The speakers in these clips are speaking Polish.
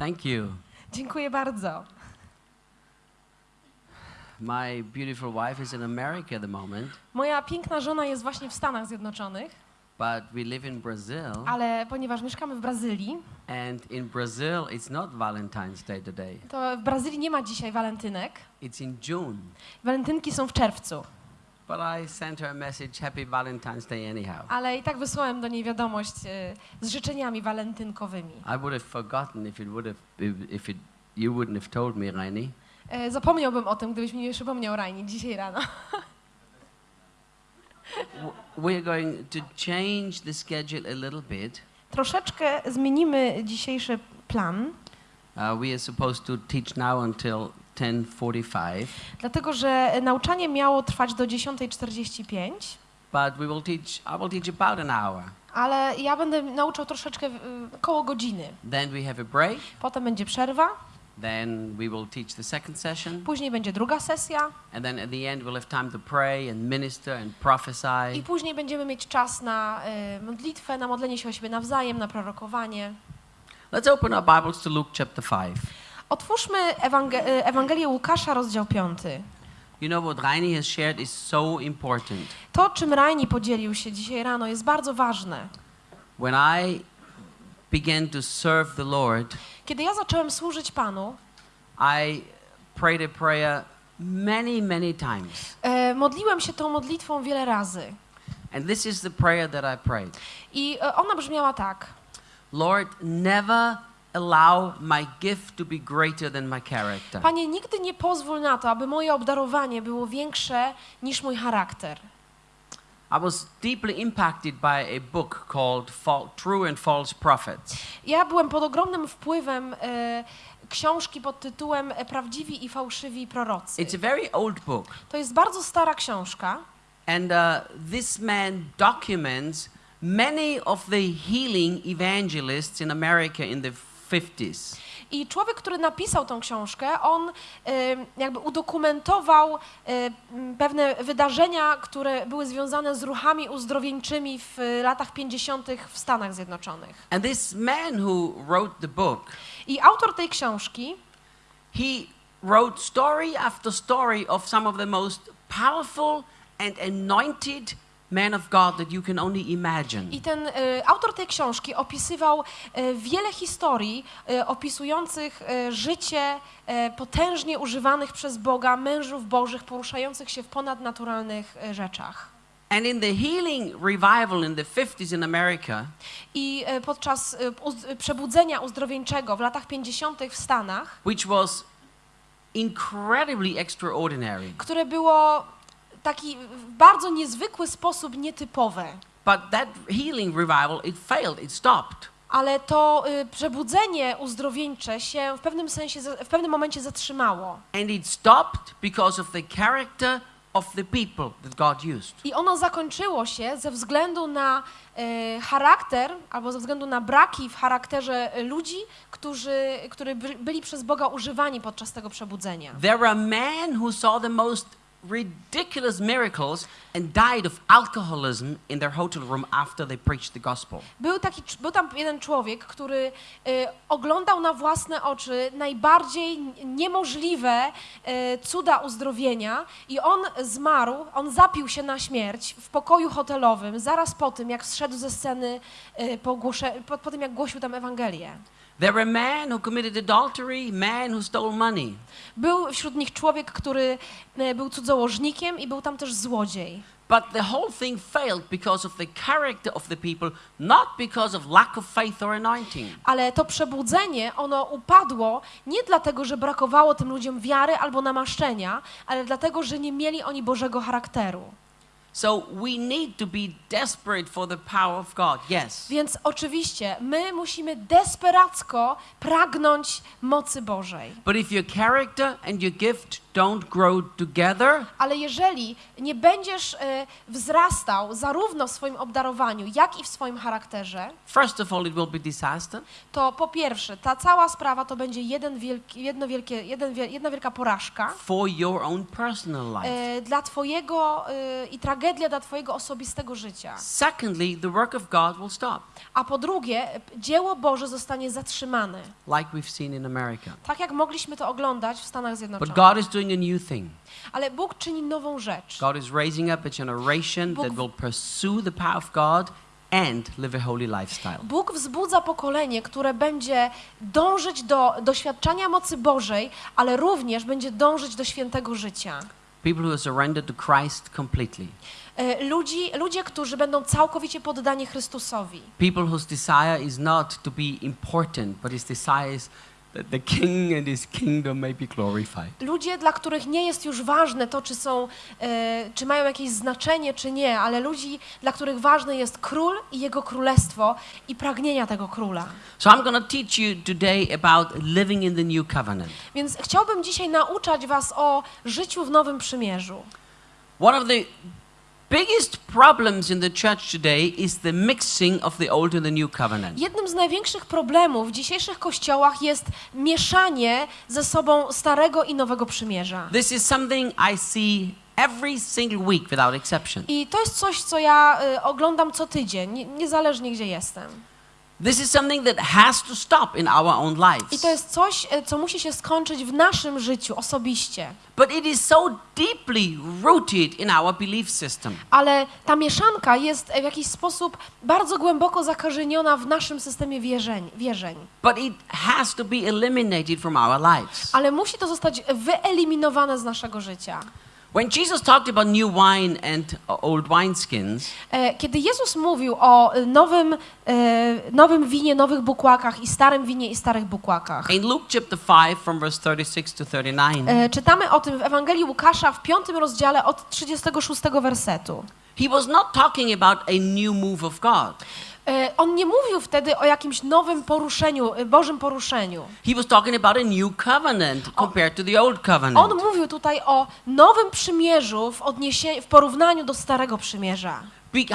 Thank you. Dziękuję bardzo. My beautiful wife is in America at the moment, Moja piękna żona jest właśnie w Stanach Zjednoczonych, but we live in Brazil, ale ponieważ mieszkamy w Brazylii, and in Brazil it's not Valentine's Day today. to w Brazylii nie ma dzisiaj walentynek. It's in June. Walentynki są w czerwcu, ale i tak wysłałem do niej wiadomość e, z życzeniami walentynkowymi. I would have forgotten if it would have, if- it, you wouldn't have told me, Rainy. E, Zapomniałbym o tym, gdybyś mi nie przypomniał Rajni dzisiaj rano. We're going to change the schedule a little bit. Troszeczkę zmienimy dzisiejszy plan, Uh, we are supposed to teach now until 10:45, dlatego że nauczanie miało trwać do 10.45, but we will teach. I will teach about an hour. ale ja będę nauczał troszeczkę koło godziny. Then we have a break. Potem będzie przerwa, Then we will teach the second session, później będzie druga sesja and then at the end we'll have time to pray and minister and prophesy. i później będziemy mieć czas na e, modlitwę, na modlenie się o siebie nawzajem, na prorokowanie. Let's open our Bibles to Luke chapter 5. Otwórzmy Ewangel- e, Ewangelię Łukasza, rozdział 5. You know what Rainy has shared is so important. To, czym Rajni podzielił się dzisiaj rano, jest bardzo ważne. When I began to serve the Lord, Kiedy ja zacząłem służyć Panu, I prayed a prayer many, many times. e, modliłem się tą modlitwą wiele razy. And this is the prayer that I prayed. I e, ona brzmiała tak. Lord, never allow my gift to be greater than my character. Panie, nigdy nie pozwól na to, aby moje obdarowanie było większe niż mój charakter. I was deeply impacted by a book called True and False Prophets. Ja byłem pod ogromnym wpływem e, książki pod tytułem e, Prawdziwi i fałszywi prorocy. It's a very old book. To jest bardzo stara książka And uh, this man documents many of the healing evangelists in America in the 50s. i człowiek, który napisał tą książkę, on e, jakby udokumentował m, pewne wydarzenia, które były związane z ruchami uzdrowieńczymi w latach 50. w Stanach Zjednoczonych. And this man who wrote the book, I autor tej książki he wrote story after story of some of the most powerful and anointed men of God that you can only imagine. I ten e, autor tej książki opisywał e, wiele historii e, opisujących życie potężnie używanych przez Boga mężów bożych poruszających się w ponadnaturalnych rzeczach. And in the healing revival in the 50s in America, I podczas uz- przebudzenia uzdrowieńczego w latach 50. w Stanach, which was incredibly extraordinary, które było taki bardzo niezwykły sposób nietypowe, but that healing revival, it failed, it stopped. ale to y, przebudzenie uzdrowieńcze się w pewnym sensie, w pewnym momencie zatrzymało. And it stopped because of the character of the people that God used. I ono zakończyło się ze względu na e, charakter, albo ze względu na braki w charakterze e, ludzi, którzy, którzy by- byli przez Boga używani podczas tego przebudzenia. There are men who saw the most ridiculous miracles and died of alcoholism in their hotel room after they preached the gospel. Był, taki, był tam jeden człowiek, który e, oglądał na własne oczy najbardziej niemożliwe e, cuda uzdrowienia i on zmarł, on zapił się na śmierć w pokoju hotelowym zaraz po tym, jak zszedł ze sceny, e, po, po, po tym, jak głosił tam Ewangelię. There were men who committed adultery, men who stole money. Był wśród nich człowiek, który e, był cudzołożnikiem i był tam też złodziej. But the whole thing failed because of the character of the people, not because of lack of faith or anointing. Ale to przebudzenie, ono upadło nie dlatego, że brakowało tym ludziom wiary albo namaszczenia, ale dlatego, że nie mieli oni Bożego charakteru. So we need to be desperate for the power of God. Yes. Więc oczywiście my musimy desperacko pragnąć mocy Bożej. But if your character and your gift don't grow together, Ale jeżeli nie będziesz e, wzrastał zarówno w swoim obdarowaniu, jak i w swoim charakterze, first of all, it will be disaster. to po pierwsze, ta cała sprawa to będzie jeden wielki, jedno wielkie, jeden, jedna wielka porażka for your own personal life. e, dla Twojego e, i, tra- tragedia dla twojego osobistego życia. Secondly, the work of God will stop, A po drugie, dzieło Boże zostanie zatrzymane. like we've seen in America. Tak jak mogliśmy to oglądać w Stanach But Zjednoczonych. God is doing a new thing. Ale Bóg czyni nową rzecz. God is raising up a generation Bóg- that will pursue the power of God and live a holy lifestyle. Bóg wzbudza pokolenie, które będzie dążyć do doświadczania mocy Bożej, ale również będzie dążyć do świętego życia. People who have surrendered to Christ completely. E, Ludzi, ludzie, którzy będą całkowicie poddani Chrystusowi. People whose desire is not to be important, but his desire is that the king and his kingdom may be glorified. Ludzie, dla których nie jest już ważne to, czy są, e, czy mają jakieś znaczenie, czy nie, ale ludzi, dla których ważne jest król i jego królestwo i pragnienia tego króla. So I'm going to teach you today about living in the new covenant. Więc chciałbym dzisiaj nauczać was o życiu w Nowym Przymierzu. One of the biggest problems in the church today is the mixing of the old and the new covenant. Jednym z największych problemów w dzisiejszych kościołach jest mieszanie ze sobą Starego i Nowego Przymierza. This is something I see every single week without exception. I to jest coś, co ja y, oglądam co tydzień, nie- niezależnie gdzie jestem. This is something that has to stop in our own I lives. to jest coś, y, co musi się skończyć w naszym życiu osobiście. But it is so deeply rooted in our belief system. Ale ta mieszanka jest w jakiś sposób bardzo głęboko zakorzeniona w naszym systemie wierzeń. wierzeń. But it has to be eliminated from our lives. Ale musi to zostać wyeliminowane z naszego życia. When Jesus talked about new wine and uh, old wineskins, E, Kiedy Jezus mówił o y, nowym, e, nowym winie, nowych bukłakach i starym winie i starych bukłakach, in Luke chapter 5 from verse 36 to 39, e, czytamy o tym w Ewangelii Łukasza w piątym rozdziale od 36 wersetu. he was not talking about a new move of God. E, On nie mówił wtedy o jakimś nowym poruszeniu, e, Bożym poruszeniu. He was talking about a new covenant compared to the old On covenant. mówił tutaj o nowym przymierzu w, odniesieniu, w porównaniu do starego przymierza.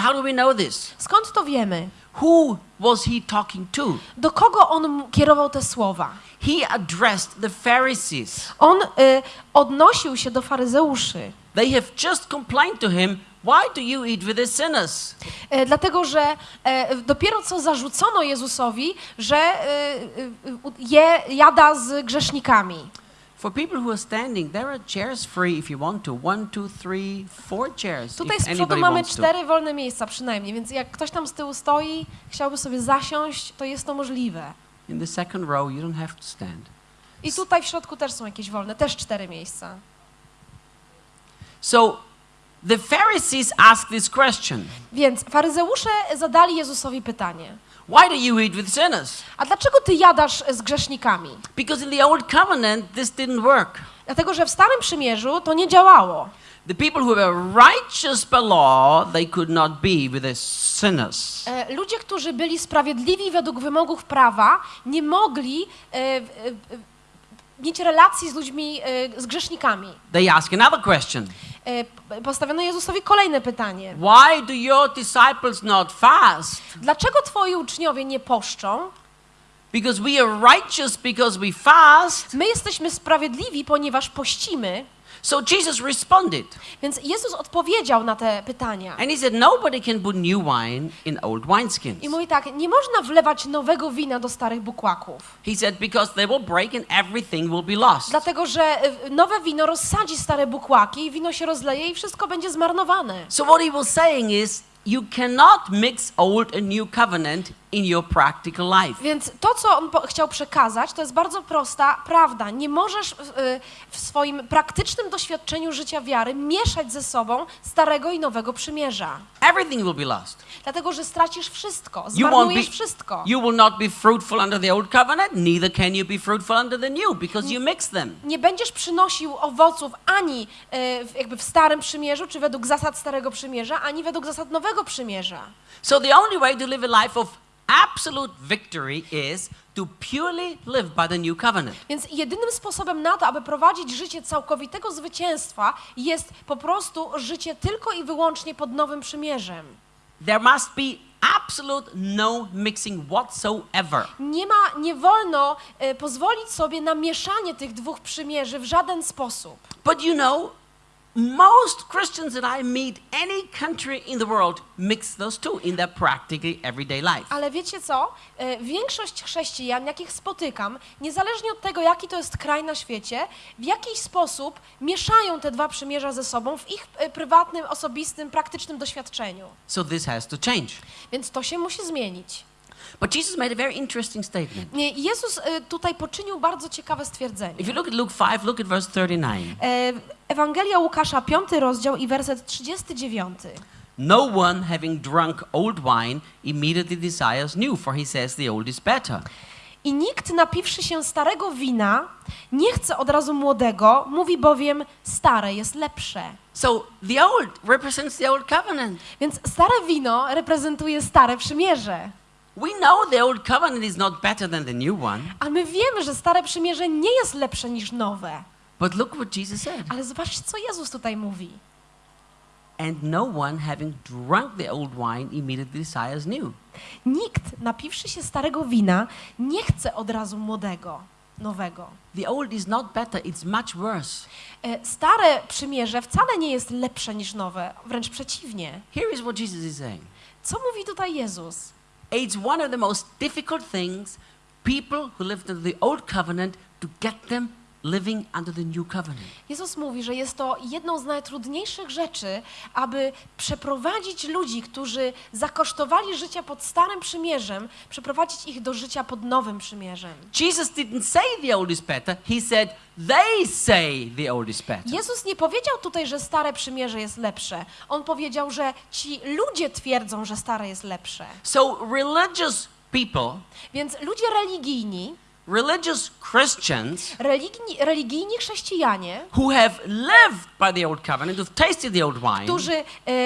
How do we know this? Skąd to wiemy? Who was he talking to? Do kogo on kierował te słowa? He addressed the Pharisees. On y, odnosił się do faryzeuszy. They have just complained to him, Why do you eat with the sinners? E, dlatego, że e, dopiero co zarzucono Jezusowi, że e, je, jada z grzesznikami. For people who are standing, there are chairs free if you want to. One, two, three, four chairs. Tutaj z przodu mamy cztery wolne miejsca przynajmniej, więc jak ktoś tam z tyłu stoi, chciałby sobie zasiąść, to jest to możliwe. In the second row, you don't have to stand. I tutaj w środku też są jakieś wolne, też cztery miejsca. So the Pharisees asked this question Więc faryzeusze zadali Jezusowi pytanie. Why do you eat with sinners? A dlaczego ty jadasz z grzesznikami? Because in the old covenant, this didn't work. Dlatego, że w Starym Przymierzu to nie działało. The people who were righteous by law, they could not be with the sinners. E, Ludzie, którzy byli sprawiedliwi według wymogów prawa, nie mogli e, e, mieć relacji z ludźmi, e, z grzesznikami. They ask another question Postawiono Jezusowi kolejne pytanie. Why do your disciples not fast? Dlaczego twoi uczniowie nie poszczą? Because we are righteous because we fast. My jesteśmy sprawiedliwi, ponieważ pościmy. So Jesus responded Więc Jezus odpowiedział na te pytania. and he said, Nobody can put new wine in old wineskins. I mówi tak, nie można wlewać nowego wina do starych bukłaków. He said, Because they will break and everything will be lost. Dlatego, że y, nowe wino rozsadzi stare bukłaki, wino się rozleje i wszystko będzie zmarnowane. So what he was saying is, you cannot mix old and new covenant in your practical life. Więc to, co on chciał przekazać, to jest bardzo prosta prawda. Nie możesz w, y, w swoim praktycznym doświadczeniu życia wiary mieszać ze sobą starego i nowego przymierza. Everything will be lost. Dlatego, że stracisz wszystko, zmarnujesz wszystko. you will not be fruitful under the old covenant, neither can you be fruitful under the new because you mix them. Nie będziesz przynosił owoców ani w- jakby w starym przymierzu, czy według zasad starego przymierza, ani według zasad nowego przymierza. So the only way to live a life of absolute victory is to purely live by the new covenant. Więc jedynym sposobem na to, aby prowadzić życie całkowitego zwycięstwa, jest po prostu życie tylko i wyłącznie pod nowym przymierzem. There must be absolute no mixing whatsoever. Nie ma, nie wolno e, pozwolić sobie na mieszanie tych dwóch przymierzy w żaden sposób. But you know, most Christians that I meet, any country in the world, mix those two in their practically everyday life. Ale wiecie co? E, Większość chrześcijan, jakich spotykam, niezależnie od tego, jaki to jest kraj na świecie, w jakiś sposób mieszają te dwa przymierza ze sobą w ich e, prywatnym, osobistym, praktycznym doświadczeniu. So this has to change. Więc to się musi zmienić. But Jesus made a very interesting statement. Nie, Jezus e, tutaj poczynił bardzo ciekawe stwierdzenie. If you look at Luke 5, look at verse 39. Ewangelia Łukasza, 5 rozdział i werset 39. No one having drunk old wine immediately desires new, for he says the old is better. I nikt napiwszy się starego wina nie chce od razu młodego, mówi bowiem stare jest lepsze. So the old represents the old covenant. Więc stare wino reprezentuje stare przymierze. We know the old covenant is not better than the new one, A my wiemy, że stare przymierze nie jest lepsze niż nowe. But look what Jesus said. Ale zobaczcie, co Jezus tutaj mówi. And no one having drunk the old wine immediately desires new. Nikt, napiwszy się starego wina, nie chce od razu młodego, nowego. The old is not better, it's much worse. E, Stare przymierze wcale nie jest lepsze niż nowe, wręcz przeciwnie. Here is what Jesus is saying. Co mówi tutaj Jezus? It's one of the most difficult things people who lived under the old covenant to get them living under the new covenant. Jezus mówi, że jest to jedną z najtrudniejszych rzeczy, aby przeprowadzić ludzi, którzy zakosztowali życia pod Starym Przymierzem, przeprowadzić ich do życia pod Nowym Przymierzem. Jesus didn't say the old is better, he said they say the old is better. Jezus nie powiedział tutaj, że Stare Przymierze jest lepsze. On powiedział, że ci ludzie twierdzą, że Stare jest lepsze. So religious people, Więc ludzie religijni, religious Christians religijni, religijni chrześcijanie, who have lived by the old covenant, who've tasted the old wine, którzy e,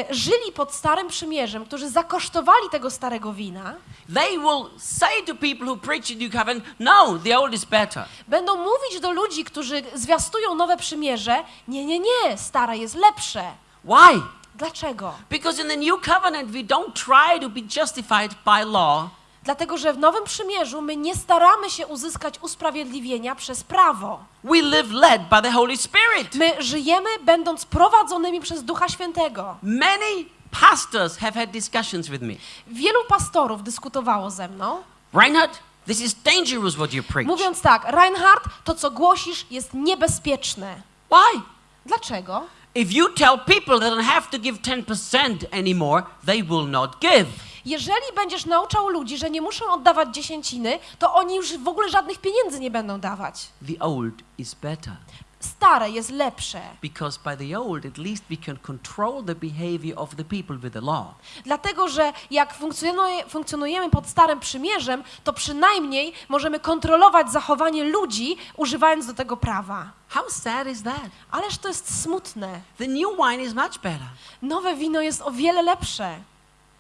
żyli pod Starym Przymierzem, którzy zakosztowali tego starego wina, they will say to people who preach the new covenant, no, the old is better. Będą mówić do ludzi, którzy zwiastują nowe przymierze, nie, nie, nie, stare jest lepsze. Why? Dlaczego? Because in the new covenant, we don't try to be justified by law. Dlatego, że w Nowym Przymierzu my nie staramy się uzyskać usprawiedliwienia przez prawo. We live led by the Holy Spirit. My żyjemy będąc prowadzonymi przez Ducha Świętego. Many pastors have had discussions with me. Wielu pastorów dyskutowało ze mną, Reinhard, this is dangerous what you preach. mówiąc tak, Reinhard, to co głosisz jest niebezpieczne. Why? Dlaczego? If you tell people they don't have to give 10% anymore, they will not give. Jeżeli będziesz nauczał ludzi, że nie muszą oddawać dziesięciny, to oni już w ogóle żadnych pieniędzy nie będą dawać. The old is better. Stare jest lepsze. Because by the old, at least we can control the behavior of the people with the law. Dlatego, że jak funkcjonuje, funkcjonujemy pod Starym Przymierzem, to przynajmniej możemy kontrolować zachowanie ludzi, używając do tego prawa. How sad is that? Ależ to jest smutne. The new wine is much better. Nowe wino jest o wiele lepsze.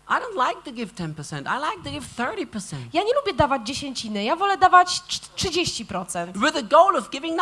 I don't like to give 10%. I like to give 30%. Ja nie lubię dawać dziesięciny, ja wolę dawać trz- 30%. With the goal of giving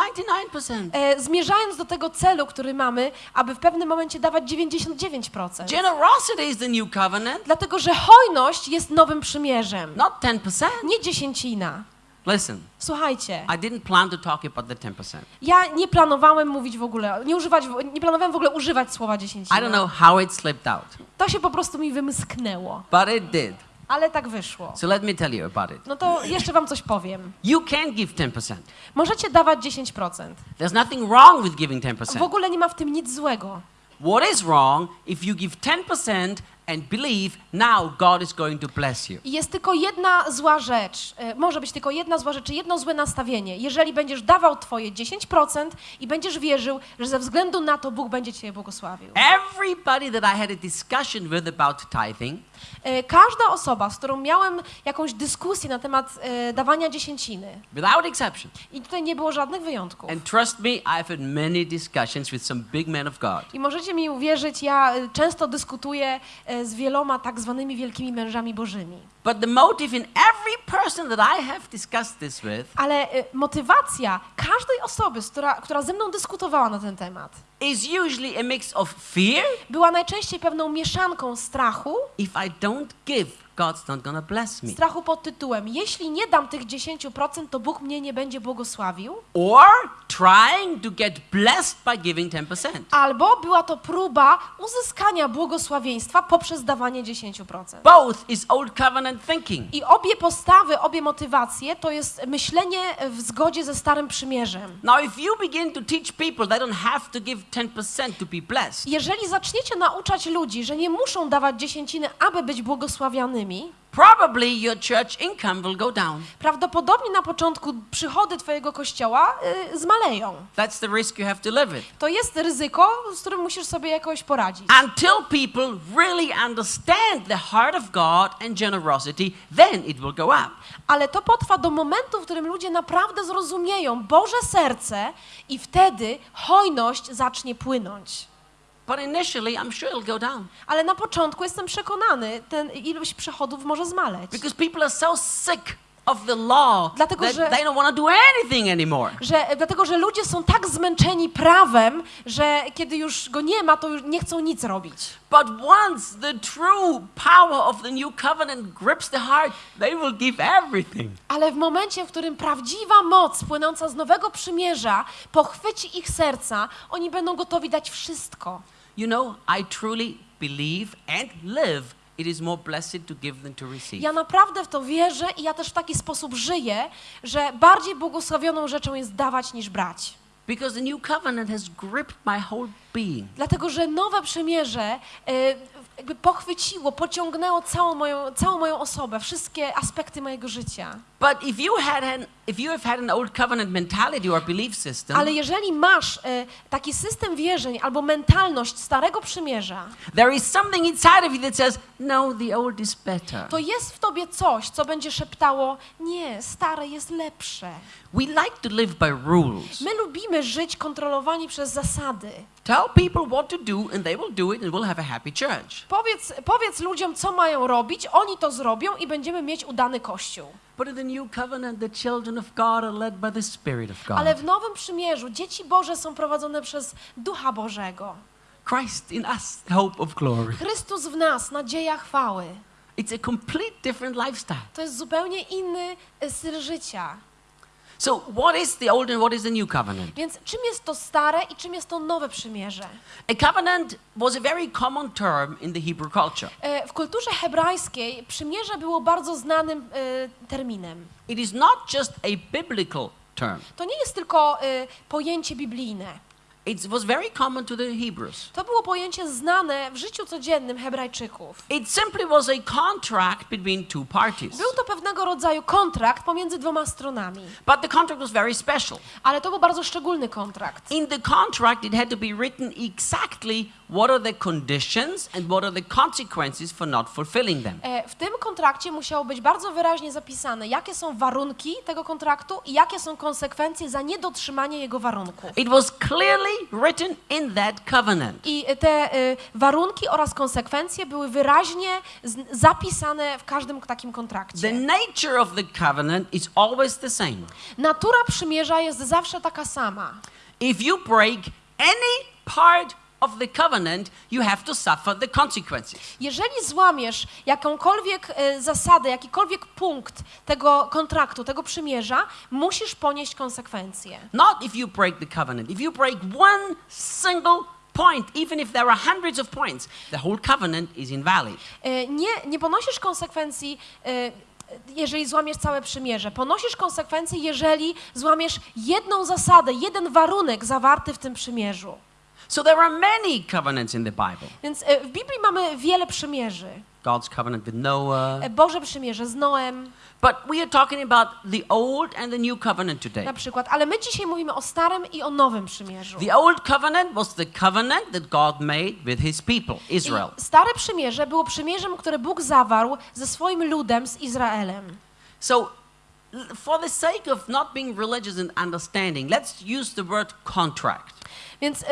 99%. E, zmierzając do tego celu, który mamy, aby w pewnym momencie dawać 99%. Generosity is the new covenant, Dlatego, że hojność jest nowym przymierzem, not 10%. nie dziesięcina. Listen, Słuchajcie, I didn't plan to talk about the 10%. ja nie planowałem mówić w ogóle, nie, używać, nie planowałem w ogóle używać słowa I dziesięcina. don't know how it slipped out, To się po prostu mi wymsknęło, but it did. ale tak wyszło. So let me tell you about it. No to jeszcze wam coś powiem. You can give 10%. Możecie dawać 10%. There's nothing wrong with giving W 10%. ogóle nie ma w tym nic złego. What is wrong if you give 10% and believe now God is going to bless you? Jest tylko jedna zła rzecz, e, może być tylko jedna zła rzecz, jedno złe nastawienie. Jeżeli będziesz dawał twoje 10% i będziesz wierzył, że ze względu na to Bóg będzie cię błogosławił. Everybody that I had a discussion with about tithing E, Każda osoba, z którą miałem jakąś dyskusję na temat e, dawania dziesięciny, without exception. i tutaj nie było żadnych wyjątków. And trust me, I've had many discussions with some big men of God. I możecie mi uwierzyć, ja e, często dyskutuję e, z wieloma tak zwanymi wielkimi mężami bożymi. But the motive in every person that I have discussed this with Ale e, motywacja każdej osoby, która, która ze mną dyskutowała na ten temat, is usually a mix of fear. była najczęściej pewną mieszanką strachu, If I don't give, God's not to bless me. strachu pod tytułem jeśli nie dam tych 10%, to Bóg mnie nie będzie błogosławił, Or trying to get blessed by giving 10%. albo była to próba uzyskania błogosławieństwa poprzez dawanie 10%. Both is old covenant thinking. I obie postawy, obie motywacje to jest myślenie w zgodzie ze Starym Przymierzem. Now, if you begin to teach people they don't have to give 10% to be blessed, Jeżeli zaczniecie nauczać ludzi, że nie muszą dawać dziesięciny, aby być błogosławianymi, probably your church income will go down. prawdopodobnie na początku przychody Twojego kościoła y, zmaleją. That's the risk you have to live with. To jest ryzyko, z którym musisz sobie jakoś poradzić. Until people really understand the heart of God and generosity, then it will go up. Ale to potrwa do momentu, w którym ludzie naprawdę zrozumieją Boże serce i wtedy hojność zacznie płynąć. But initially, I'm sure it'll go down. Ale na początku jestem przekonany, ten ilość przychodów może zmaleć. Because people are so sick of the law Dlatego, that że- they don't want to do anything anymore. Że, dlatego, że ludzie są tak zmęczeni prawem, że kiedy już go nie ma, to już nie chcą nic robić. But once the true power of the new covenant grips the heart, they will give everything. Ale w momencie, w którym prawdziwa moc płynąca z Nowego Przymierza pochwyci ich serca, oni będą gotowi dać wszystko. You know, I truly believe and live it is more blessed to give than to receive. Ja naprawdę w to wierzę i ja też w taki sposób żyję, że bardziej błogosławioną rzeczą jest dawać niż brać. Because the new covenant has gripped my whole being. Dlatego, że nowe przymierze e, jakby pochwyciło, pociągnęło całą moją, całą moją osobę, wszystkie aspekty mojego życia. But if you had an if you have had an old covenant mentality or belief system, Ale jeżeli masz e, taki system wierzeń albo mentalność Starego Przymierza, there is something inside of you that says, "No, the old is better." to jest w tobie coś, co będzie szeptało, nie, stare jest lepsze. We like to live by rules. My lubimy żyć kontrolowani przez zasady. Tell people what to do and they will do it and we'll have a happy church. Powiedz, powiedz ludziom, co mają robić, oni to zrobią i będziemy mieć udany kościół. But in the new covenant, the children of God are led by the Spirit of God. Ale w Nowym Przymierzu dzieci Boże są prowadzone przez Ducha Bożego. Christ in us, hope of glory. Chrystus w nas, nadzieja chwały. It's a complete different lifestyle. To jest zupełnie inny e, styl życia. So, what is the old and what is the new covenant? Więc czym jest to stare i czym jest to nowe przymierze? A covenant was a very common term in the Hebrew culture. E, W kulturze hebrajskiej przymierze było bardzo znanym e, terminem. It is not just a biblical term. To nie jest tylko e, pojęcie biblijne. It was very common to the Hebrews. To było pojęcie znane w życiu codziennym Hebrajczyków. It simply was a contract between two parties. Był to pewnego rodzaju kontrakt pomiędzy dwoma stronami, But the contract was very special. ale to był bardzo szczególny kontrakt. In the contract, it had to be written exactly what are the conditions and what are the consequences for not fulfilling them. E, W tym kontrakcie musiało być bardzo wyraźnie zapisane, jakie są warunki tego kontraktu i jakie są konsekwencje za niedotrzymanie jego warunków. It was clearly written in that covenant. I te e, warunki oraz konsekwencje były wyraźnie zapisane w każdym takim The kontrakcie. nature of the covenant is always the same. Natura przymierza jest zawsze taka sama. If you break any part of the covenant, you have to suffer the consequences. Jeżeli złamiesz jakąkolwiek e, zasadę, jakikolwiek punkt tego kontraktu, tego przymierza, musisz ponieść konsekwencje. Not if you break the covenant. If you break one single point, even if there are hundreds of points, the whole covenant is invalid. E, Nie, nie ponosisz konsekwencji, e, jeżeli złamiesz całe przymierze. Ponosisz konsekwencje, jeżeli złamiesz jedną zasadę, jeden warunek zawarty w tym przymierzu. So there are many covenants in the Bible. Więc e, w Biblii mamy wiele przymierzy. God's covenant with Noah. E, Boże przymierze z Noem But we are talking about the old and the new covenant today. na przykład, ale my dzisiaj mówimy o Starym i o Nowym Przymierzu. The old covenant was the covenant that God made with his people, Israel. I Stare Przymierze było przymierzem, które Bóg zawarł ze swoim ludem, z Izraelem. So for the sake of not being religious and understanding, let's use the word contract. Więc y,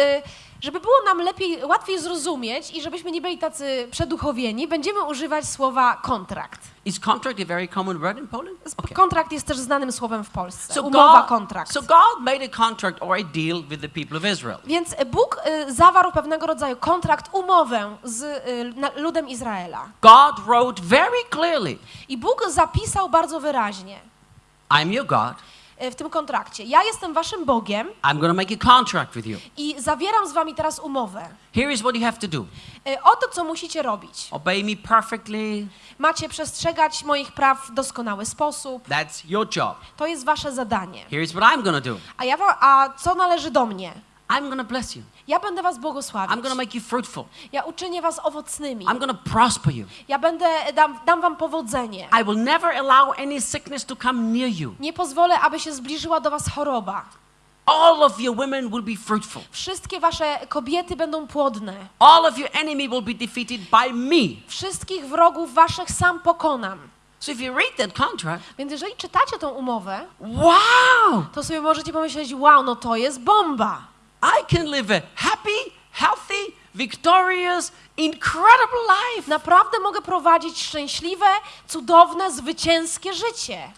żeby było nam lepiej, łatwiej zrozumieć i żebyśmy nie byli tacy przeduchowieni, będziemy używać słowa kontrakt. Is contract a very common word in Poland? Sp- Kontrakt jest też znanym słowem w Polsce. So Umowa, God, kontrakt. so God made a contract or a deal with the people of Israel. Więc Bóg y, zawarł pewnego rodzaju kontrakt, umowę z y, ludem Izraela. God wrote very clearly, I Bóg zapisał bardzo wyraźnie I'm your God. Y, w tym kontrakcie: Ja jestem waszym Bogiem I'm to make a contract with you. i zawieram z wami teraz umowę. Here is what you have to do. Y, Oto co musicie robić. Obey me perfectly. Macie przestrzegać moich praw w doskonały sposób. That's your job. To jest wasze zadanie. Here is what I'm to do. A ja a co należy do mnie? I'm to bless you. Ja będę was I'm błogosławić. going to make you fruitful. Ja uczynię was owocnymi. I'm to prosper you. Ja będę dam, dam wam powodzenie. I will never allow any sickness to come near you. Nie pozwolę, aby się zbliżyła do was choroba. All of your women will be fruitful. Wszystkie wasze kobiety będą płodne. All of your enemy will be defeated by me. Wszystkich wrogów waszych sam pokonam. So if you read that contract, Więc jeżeli czytacie tą umowę, wow, to sobie możecie pomyśleć, wow, no to jest bomba. I can live a happy, healthy, victorious, incredible life. Naprawdę mogę prowadzić szczęśliwe, cudowne, zwycięskie życie.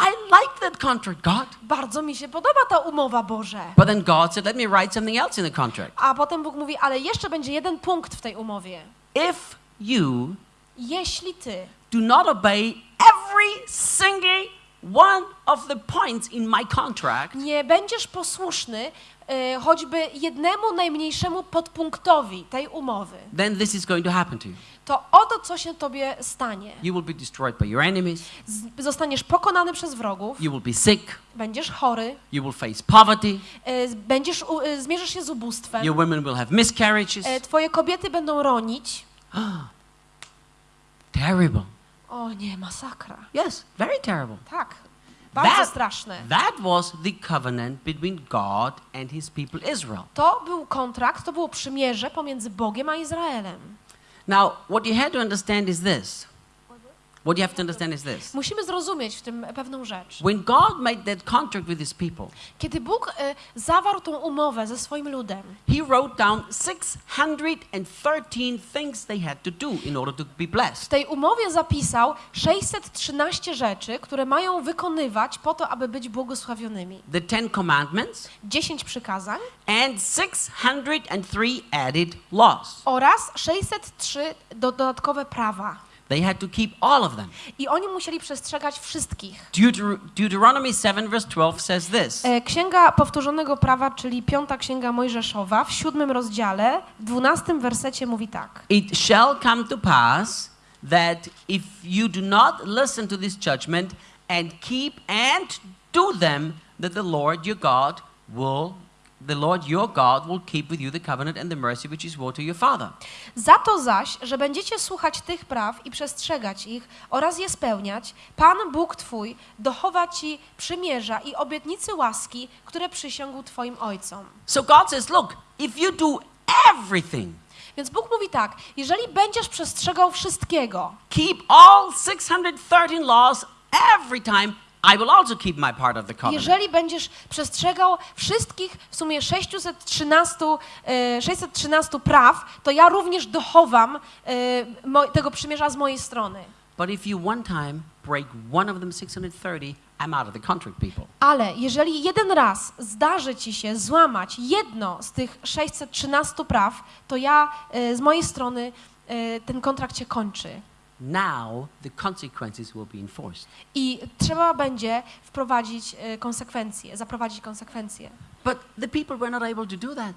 I like that contract, God. Bardzo mi się podoba ta umowa, Boże. But then God said, let me write something else in the contract. A potem Bóg mówi, ale jeszcze będzie jeden punkt w tej umowie. If you Jeśli ty do not obey every single one of the points in my contract, nie będziesz posłuszny choćby jednemu najmniejszemu podpunktowi tej umowy, then this is going to happen to you. to oto co się tobie stanie. You will be destroyed by your enemies. Z, zostaniesz pokonany przez wrogów, You will be sick. będziesz chory, You will face poverty. z- będziesz, e, zmierzysz się z ubóstwem, Your women will have miscarriages. twoje kobiety będą ronić. Terrible. O nie, masakra. Yes, very terrible. Tak, bardzo That- straszne. That was the covenant between God and his people Israel. To był kontrakt, to było przymierze pomiędzy Bogiem a Izraelem. Now, what you have to understand is this. What you have to understand is this. Musimy zrozumieć w tym pewną rzecz. When God made that contract with his people, Kiedy Bóg e, zawarł tą umowę ze swoim ludem, he wrote down 613 things they had to do in order to be w blessed. tej umowie zapisał 613 rzeczy, które mają wykonywać po to, aby być błogosławionymi. The Ten Commandments 10 przykazań and 603 added laws. oraz 603 do, dodatkowe prawa. They had to keep all of them. I oni musieli przestrzegać wszystkich. Deuter- Deuteronomy 7, verse 12 says this E, Księga Powtórzonego Prawa, czyli piąta księga Mojżeszowa, w siódmym rozdziale, w dwunastym wersecie mówi tak. It shall come to pass that if you do not listen to this judgment and keep and do them, that the Lord your God will the Lord your God will keep with you the covenant and the mercy which is swore to your father. Za to zaś, że będziecie słuchać tych praw i przestrzegać ich oraz je spełniać, Pan Bóg Twój dochowa Ci przymierza i obietnicy łaski, które przysiągł Twoim ojcom. So God says, look, if you do everything, Więc Bóg mówi tak, jeżeli będziesz przestrzegał wszystkiego, keep all 613 laws every time, I will also keep my part of the covenant. jeżeli będziesz przestrzegał wszystkich w sumie 613, e, 613 praw, to ja również dochowam e, tego przymierza z mojej strony. But if you one time break one of them 630, I'm out of the contract, people. Ale jeżeli jeden raz zdarzy ci się złamać jedno z tych 613 praw, to ja e, z mojej strony e, ten kontrakt się kończy. Now the consequences will be enforced. I trzeba będzie wprowadzić e, konsekwencje, zaprowadzić konsekwencje. But the people were not able to do that.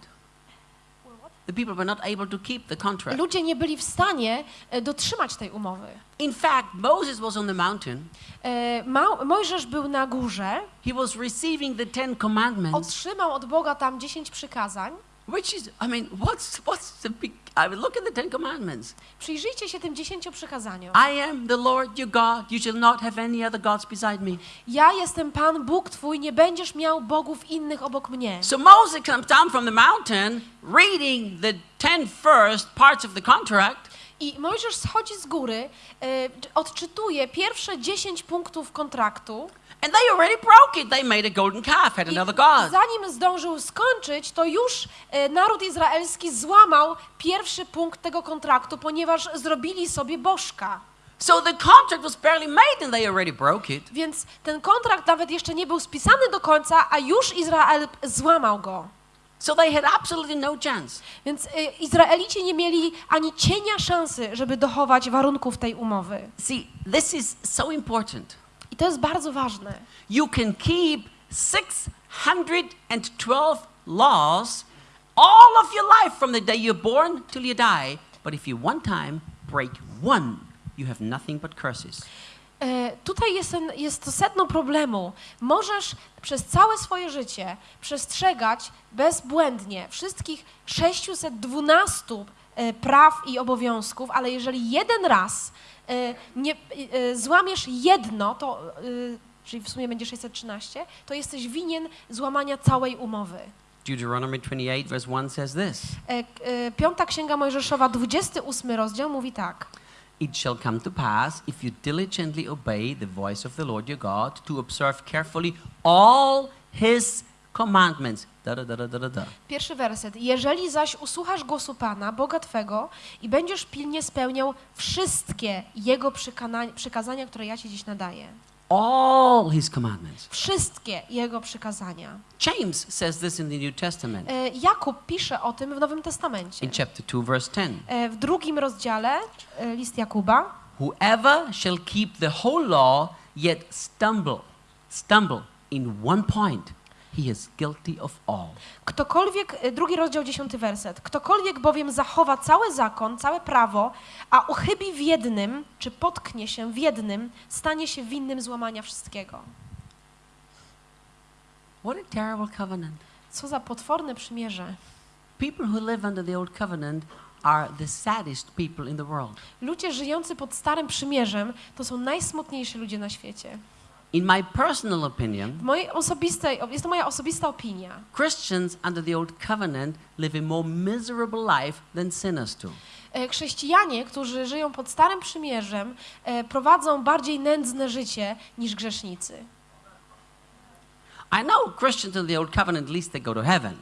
The people were not able to keep the contract. Ludzie nie byli w stanie e, dotrzymać tej umowy. In fact, Moses was on the mountain. E, Ma- Mojżesz był na górze, He was receiving the Ten Commandments, otrzymał od Boga tam 10 przykazań. Which is, I mean, what's what's the big? I mean, look at the Ten Commandments. Przyjrzyjcie się tym 10 przykazaniom. I am the Lord your God. You shall not have any other gods beside me. Ja jestem Pan Bóg Twój, nie będziesz miał bogów innych obok mnie. So Moses comes down from the mountain, reading the ten first parts of the contract, I Mojżesz schodzi z góry, e, odczytuje pierwsze 10 punktów kontraktu And they already broke it. They made a golden calf, had I another god. zanim zdążył skończyć, to już e, naród izraelski złamał pierwszy punkt tego kontraktu, ponieważ zrobili sobie bożka. So the contract was barely made and they already broke it. Więc ten kontrakt nawet jeszcze nie był spisany do końca, a już Izrael złamał go. So they had absolutely no chance. Więc y, Izraelici nie mieli ani cienia szansy, żeby dochować warunków tej umowy. See, this is so important. I to jest bardzo ważne. You can keep 612 laws all of your life from the day you're born till you die, but if you one time break one, you have nothing but curses. E, tutaj jest, ten, jest to sedno problemu. Możesz przez całe swoje życie przestrzegać bezbłędnie wszystkich 612 e, praw i obowiązków, ale jeżeli jeden raz nie, e, złamiesz jedno, to, e, czyli w sumie będzie 613, to jesteś winien złamania całej umowy. Deuteronomy 28, verse 1 says this E, e, Piąta Księga Mojżeszowa, 28 rozdział mówi tak. It shall come to pass, if you diligently obey the voice of the Lord your God, to observe carefully all his commandments. Da, da, da, da, da. Pierwszy werset. Jeżeli zaś usłuchasz głosu Pana, Boga Twego, i będziesz pilnie spełniał wszystkie Jego przykazania, które ja Ci dziś nadaję. All his commandments. Wszystkie Jego przykazania. James says this in the New Testament E, Jakub pisze o tym w Nowym Testamencie. in chapter 2, verse 10. E, W drugim rozdziale, e, list Jakuba, Whoever shall keep the whole law, yet stumble, stumble in one point, he is guilty of all. ktokolwiek, e, drugi rozdział, dziesiąty werset, ktokolwiek bowiem zachowa cały zakon, całe prawo, a uchybi w jednym, czy potknie się w jednym, stanie się winnym złamania wszystkiego. What a terrible covenant. Co za potworne przymierze. People who live under the old covenant are the saddest people in the world. Ludzie żyjący pod Starym Przymierzem to są najsmutniejsi ludzie na świecie. In my personal opinion, W mojej osobistej, jest to moja osobista opinia. Christians under the old covenant live a more miserable life than sinners do. E, Chrześcijanie, którzy żyją pod Starym Przymierzem, e, prowadzą bardziej nędzne życie niż grzesznicy. I know Christians in the old covenant, at least they go to heaven.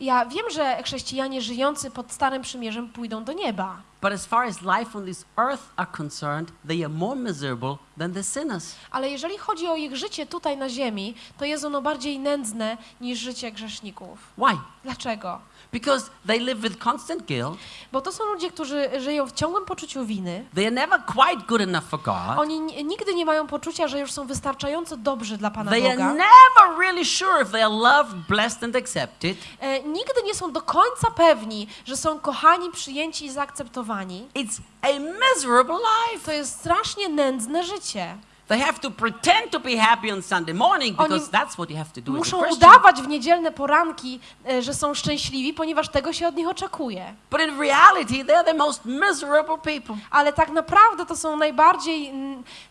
Ja wiem, że chrześcijanie żyjący pod Starym Przymierzem pójdą do nieba. But as far as life on this earth are concerned, they are more miserable than the sinners. Ale jeżeli chodzi o ich życie tutaj na ziemi, to jest ono bardziej nędzne niż życie grzeszników. Why? Dlaczego? Because they live with constant guilt. Bo to są ludzie, którzy żyją w ciągłym poczuciu winy. They are never quite good enough for God. Oni nigdy nie mają poczucia, że już są wystarczająco dobrzy dla Pana They are Boga. never really sure if they are loved, blessed, and accepted. E, nigdy nie są do końca pewni, że są kochani, przyjęci i zaakceptowani. It's a miserable life. To jest strasznie nędzne życie. They have to pretend to be happy on Sunday morning because that's what you have to do Muszą udawać w niedzielne poranki, e, że są szczęśliwi, ponieważ tego się od nich oczekuje. But in reality, they're the most miserable people. Ale tak naprawdę to są najbardziej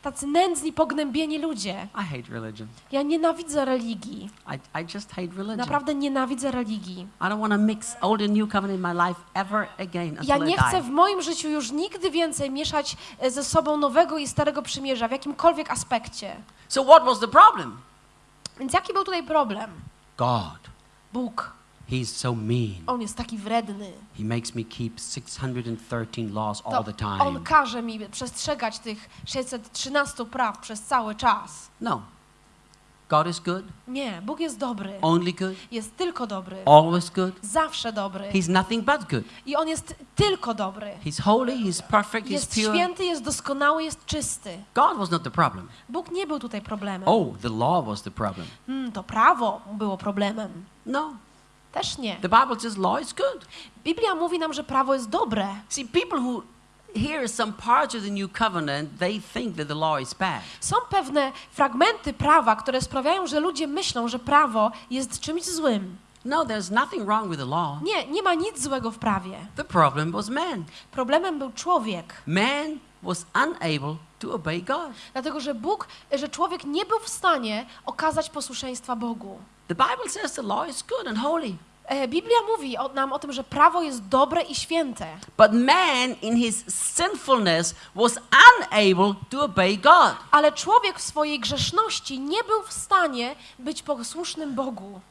tacy nędzni, pognębieni ludzie. I hate religion. Ja nienawidzę religii. I, I just hate religion. Naprawdę nienawidzę religii. I don't want to mix old and new covenant in my life ever again until Ja nie chcę w moim życiu już nigdy więcej mieszać e, ze sobą nowego i starego przymierza w jakimkolwiek aspekcie. So what was the problem? Więc jaki był tutaj problem? God. Bóg. He's so mean. On jest taki wredny. He makes me keep 613 laws all the time. on każe mi przestrzegać tych 613 praw przez cały czas. No. God is good, Nie, Bóg jest dobry. only good, Jest tylko dobry. always good. Zawsze dobry. He's nothing but good. I on jest tylko dobry. He's holy, he's perfect, he's Jest pure. święty, jest doskonały, jest czysty. God was not the problem. Bóg nie był tutaj problemem. Oh, the law was the problem. Hmm, to prawo było problemem. No. Też nie. The Bible says law is good. Biblia mówi nam, że prawo jest dobre. See, people who hear some parts of the new covenant, they think that the law is bad. Są pewne fragmenty prawa, które sprawiają, że ludzie myślą, że prawo jest czymś złym. No, there's nothing wrong with the law. Nie, nie ma nic złego w prawie. The problem was man. Problemem był człowiek. Man was unable to obey God. Dlatego, że Bóg, że człowiek nie był w stanie okazać posłuszeństwa Bogu. The Bible says the law is good and holy. E, Biblia mówi o, nam o tym, że prawo jest dobre i święte. But man, in his sinfulness, was unable to obey God. Ale człowiek w swojej grzeszności nie był w stanie być posłusznym Bogu.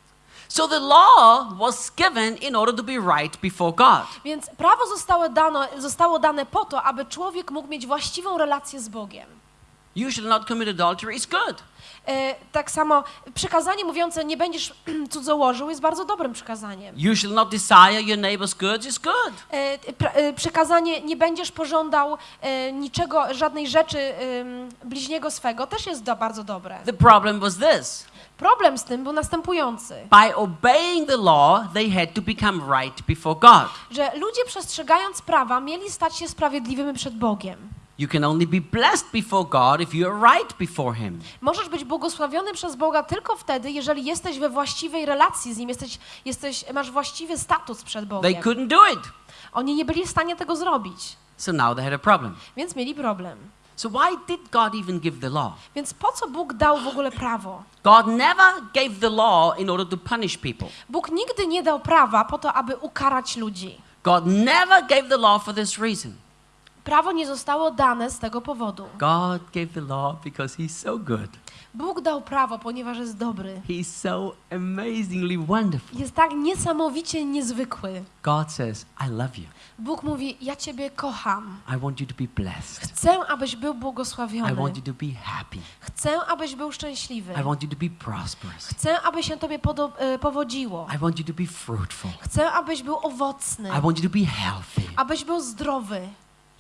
So the law was given in order to be right before God. Więc prawo zostało, dano, zostało dane po to, aby człowiek mógł mieć właściwą relację z Bogiem. You shall not commit adultery is good. E, tak samo przykazanie mówiące nie będziesz cudzołożył jest bardzo dobrym przykazaniem. You shall not desire your neighbor's goods is good. E, e, przykazanie nie będziesz pożądał niczego, żadnej rzeczy bliźniego swego też jest do, bardzo dobre. The problem was this. Problem z tym był następujący, By obeying the law, they had to become right before God. że ludzie przestrzegając prawa mieli stać się sprawiedliwymi przed Bogiem. You can only be blessed before God if you are right before Him. Możesz być błogosławiony przez Boga tylko wtedy, jeżeli jesteś we właściwej relacji z Nim, jesteś, jesteś, masz właściwy status przed They Bogiem. couldn't do it. Oni nie byli w stanie tego zrobić, So now they had a problem. więc mieli problem. So why did God even give the law? Więc po co Bóg dał w ogóle prawo? God never gave the law in order to punish people. Bóg nigdy nie dał prawa po to, aby ukarać ludzi. God never gave the law for this reason. Prawo nie zostało dane z tego powodu. God gave the law because He's so good. Bóg dał prawo, ponieważ jest dobry. He's so amazingly wonderful. Jest tak niesamowicie niezwykły. God says, I love you. Bóg mówi: Ja Ciebie kocham. I want you to be blessed. Chcę, abyś był I błogosławiony. want you to be happy. Chcę, abyś był szczęśliwy. I want you to be prosperous. Chcę, aby się Tobie e, powodziło. I want you to be fruitful. Chcę, abyś był owocny. I want you to be healthy. Abyś był zdrowy.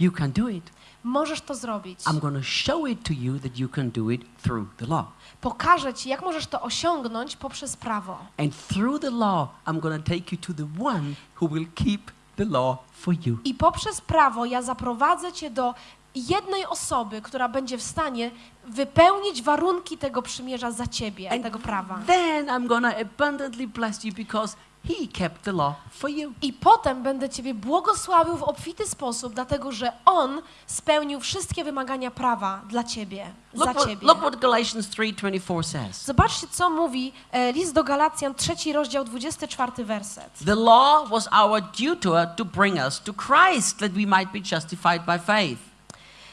You can do it. Możesz to zrobić. I'm going to show it to you that you can do it through the law. Pokażę Ci, jak możesz to osiągnąć poprzez prawo. And through the law, I'm going to take you to the one who will keep the law for you. I poprzez prawo ja zaprowadzę Cię do jednej osoby, która będzie w stanie wypełnić warunki tego przymierza za Ciebie, And tego prawa. Then I'm going to abundantly bless you because he kept the law for you. I potem będę Ciebie błogosławił w obfity sposób, dlatego że On spełnił wszystkie wymagania prawa dla Ciebie, Look za what, Ciebie. look what Galatians 3:24 says. Zobaczcie, co mówi e, list do Galacjan, trzeci rozdział, 24 werset. The law was our tutor to bring us to Christ that we might be justified by faith.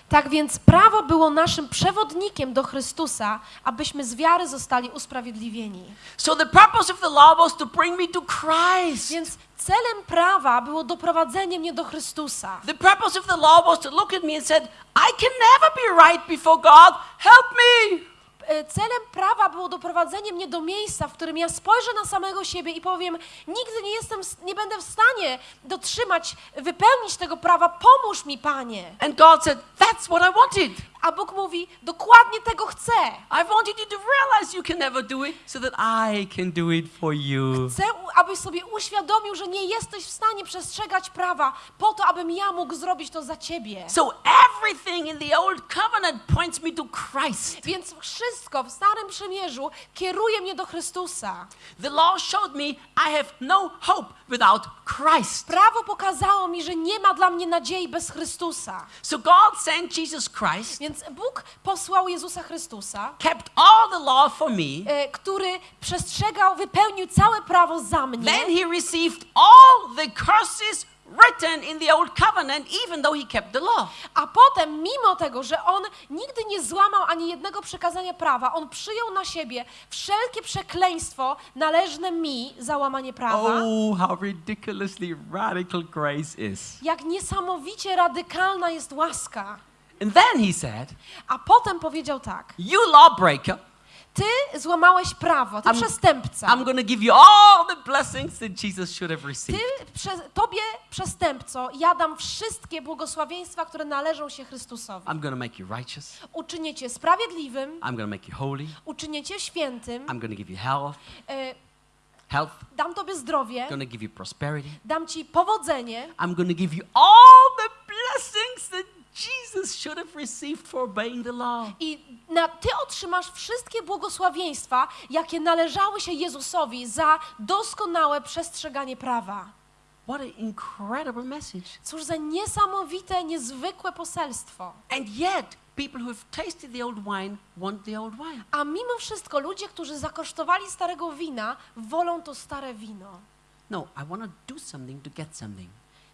Tak więc prawo było naszym przewodnikiem do Chrystusa, abyśmy z wiary zostali usprawiedliwieni. So the purpose of the law was to bring me to Christ. Więc celem prawa było doprowadzenie mnie do Chrystusa. The purpose of the law was to look at me and said, I can never be right before God. Help me. E, Celem prawa było doprowadzenie mnie do miejsca, w którym ja spojrzę na samego siebie i powiem: Nigdy nie jestem, nie będę w stanie dotrzymać, wypełnić tego prawa. Pomóż mi, Panie. And God said, That's what I wanted. A Bóg mówi: Dokładnie tego chcę. I wanted you to realize you can never do it so that I can do it for you. Chcę, abyś sobie uświadomił, że nie jesteś w stanie przestrzegać prawa, po to, abym ja mógł zrobić to za ciebie. So everything in the old covenant points me to Christ. Więc wszystko w Starym Przymierzu kieruje mnie do Chrystusa. The law showed me I have no hope without Christ. Prawo pokazało mi, że nie ma dla mnie nadziei bez Chrystusa. So God sent Jesus Christ, Więc Bóg posłał Jezusa Chrystusa, kept all the law for me. e, który przestrzegał, wypełnił całe prawo za mnie. Then he received all the curses written in the old covenant, even though he kept the law. A potem, mimo tego, że on nigdy nie złamał ani jednego przekazania prawa, on przyjął na siebie wszelkie przekleństwo należne mi za łamanie prawa. Oh, how ridiculously radical grace is. Jak niesamowicie radykalna jest łaska. And then he said, A potem powiedział tak: You lawbreaker, Ty złamałeś prawo, ty I'm- przestępca. I'm to give you all the blessings that Jesus should have Ty, received. prze, tobie, przestępco, ja dam wszystkie błogosławieństwa, które należą się Chrystusowi. I'm to make you righteous. Uczynię cię sprawiedliwym, I'm to make you holy. uczynię cię świętym, I'm to give you health, e, health. dam tobie zdrowie, I'm to give you prosperity. dam ci powodzenie I'm to give you all the blessings that Jesus should have received for obeying the law. i na, ty otrzymasz wszystkie błogosławieństwa, jakie należały się Jezusowi za doskonałe przestrzeganie prawa. What an incredible message. Cóż za niesamowite, niezwykłe poselstwo. And yet, people who have tasted the old wine want the old wine. A mimo wszystko ludzie, którzy zakosztowali starego wina, wolą to stare wino. No, I want to do something to get something.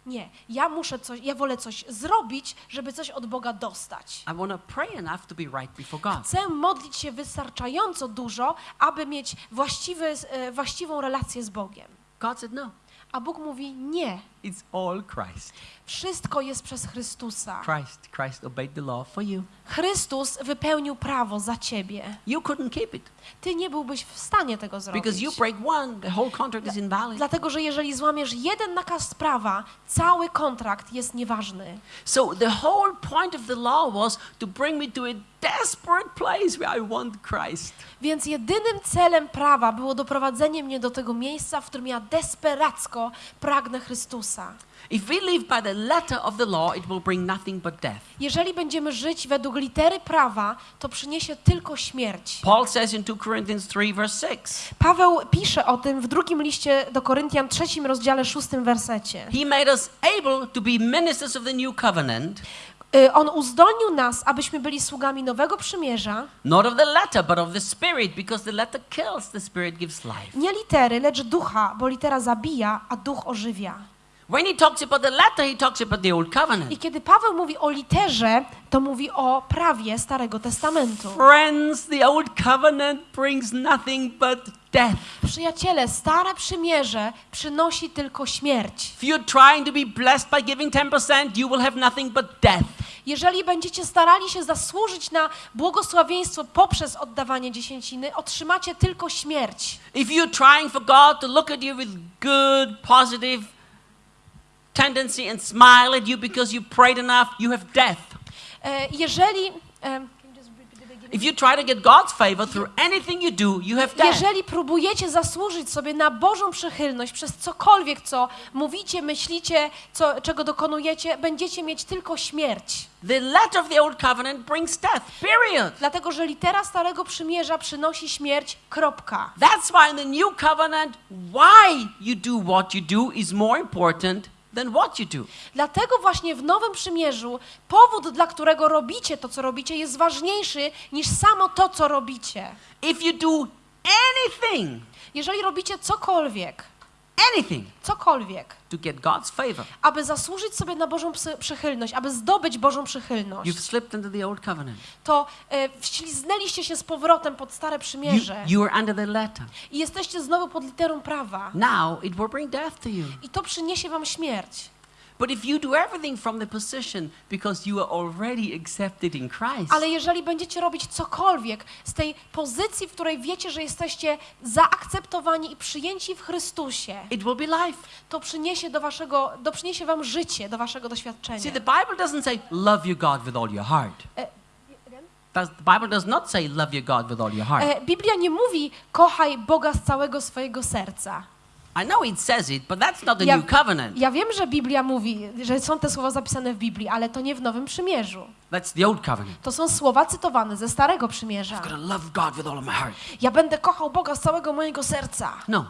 Nie, ja muszę coś, ja wolę coś zrobić, żeby coś od Boga dostać. I want to pray enough to be right before God. Chcę modlić się wystarczająco dużo, aby mieć właściwy, e, właściwą relację z Bogiem. God said, no, A Bóg mówi nie. It's all Christ. Wszystko jest przez Chrystusa. Christ, Christ obeyed the law for you. Chrystus wypełnił prawo za ciebie. You couldn't keep it Ty nie byłbyś w stanie tego zrobić. because you break one, the whole contract is invalid. Dlatego, że jeżeli złamiesz jeden nakaz prawa, cały kontrakt jest nieważny. So the whole point of the law was to bring me to a desperate place where I want Christ. Więc jedynym celem prawa było doprowadzenie mnie do tego miejsca, w którym ja desperacko pragnę Chrystusa. If we live by the letter of the law, it will bring nothing but death. Jeżeli będziemy żyć według litery prawa, to przyniesie tylko śmierć. Paul says in 2 Corinthians 3, verse 6, Paweł pisze o tym w drugim liście do Koryntian, trzecim rozdziale, szóstym wersecie. He made us able to be ministers of the new covenant, Y, On uzdolnił nas, abyśmy byli sługami nowego przymierza, not of the letter, but of the spirit, because the letter kills, the spirit gives life. nie litery, lecz ducha, bo litera zabija, a duch ożywia. When he talks about the letter, he talks about the old covenant. I kiedy Paweł mówi o literze, to mówi o prawie Starego Testamentu. Friends, the old covenant brings nothing but death. Przyjaciele, stare przymierze przynosi tylko śmierć. If you're trying to be blessed by giving 10%, you will have nothing but death. Jeżeli będziecie starali się zasłużyć na błogosławieństwo poprzez oddawanie dziesięciny, otrzymacie tylko śmierć. If you're trying for God to look at you with good, positive tendency and smile at you because you prayed enough, you have death. E, Jeżeli, em, If you try to get God's favor through anything you do, you have death. jeżeli próbujecie zasłużyć sobie na Bożą przychylność przez cokolwiek, co mówicie, myślicie, co, czego dokonujecie, będziecie mieć tylko śmierć. The letter of the old covenant brings death, period. Dlatego, że litera Starego Przymierza przynosi śmierć, kropka. That's why in the new covenant, why you do what you do is more important than what you do. Dlatego właśnie w Nowym Przymierzu powód, dla którego robicie to, co robicie, jest ważniejszy niż samo to, co robicie. If you do anything, Jeżeli robicie cokolwiek, anything cokolwiek, to get God's favor, aby zasłużyć sobie na Bożą przychylność, aby zdobyć Bożą przychylność, you've slipped into the old covenant. to e, wśliznęliście się z powrotem pod Stare You, Przymierze you are under the letter. i jesteście znowu pod literą prawa. Now it will bring death to you. I to przyniesie wam śmierć. But if you do everything from the position because you are already accepted in Christ, Ale jeżeli będziecie robić cokolwiek z tej pozycji, w której wiecie, że jesteście zaakceptowani i przyjęci w Chrystusie, it will be life. to przyniesie do waszego, do przyniesie wam życie, do waszego doświadczenia. See, the Bible doesn't say love your God with all your heart. Biblia nie mówi kochaj Boga z całego swojego serca. I know it says it, but that's not the Ja, new covenant. ja wiem, że Biblia mówi, że są te słowa zapisane w Biblii, ale to nie w Nowym Przymierzu. That's the old covenant. To są słowa cytowane ze Starego Przymierza. I've got to love God with all of my heart. Ja będę kochał Boga z całego mojego serca. No,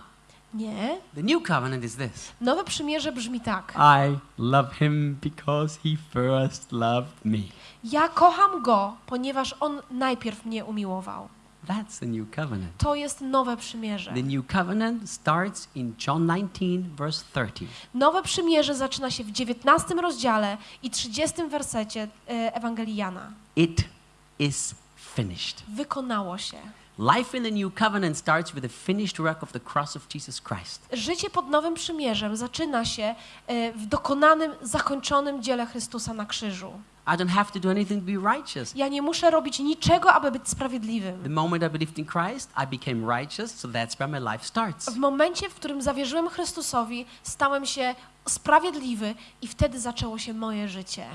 Nie. the new covenant is this. Nowe Przymierze brzmi tak. I love him because he first loved me. Ja kocham Go, ponieważ On najpierw mnie umiłował. That's the new covenant. To jest Nowe Przymierze. The new covenant starts in John 19, verse 30. Nowe Przymierze zaczyna się w 19 rozdziale i 30 wersecie e, Ewangelii Jana. It is finished. Wykonało się. Life in the new covenant starts with the finished work of the cross of Jesus Christ. Życie pod Nowym Przymierzem zaczyna się e, w dokonanym, zakończonym dziele Chrystusa na krzyżu. I don't have to do anything to be righteous. Ja nie muszę robić niczego, aby być The sprawiedliwym. moment I believed in Christ, I became righteous, so that's where my life starts. W momencie, w którym zawierzyłem Chrystusowi, stałem się sprawiedliwy i wtedy zaczęło się moje życie.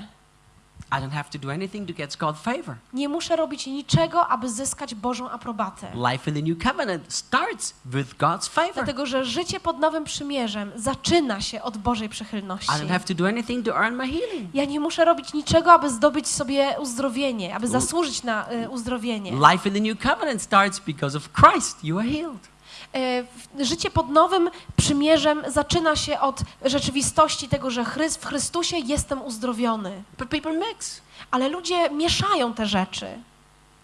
I don't have to do anything to get God's favor. Nie muszę robić niczego, aby zyskać Bożą aprobatę. Life in the new covenant starts with God's favor. Dlatego, że życie pod Nowym Przymierzem zaczyna się od Bożej I przychylności. don't have to do anything to earn my healing. Ja nie muszę robić niczego, aby zdobyć sobie uzdrowienie, aby zasłużyć na y, uzdrowienie. Life in the new covenant starts because of Christ. You are healed. E, Życie pod Nowym Przymierzem zaczyna się od rzeczywistości tego, że w Chrystusie jestem uzdrowiony. But people mix. Ale ludzie mieszają te rzeczy.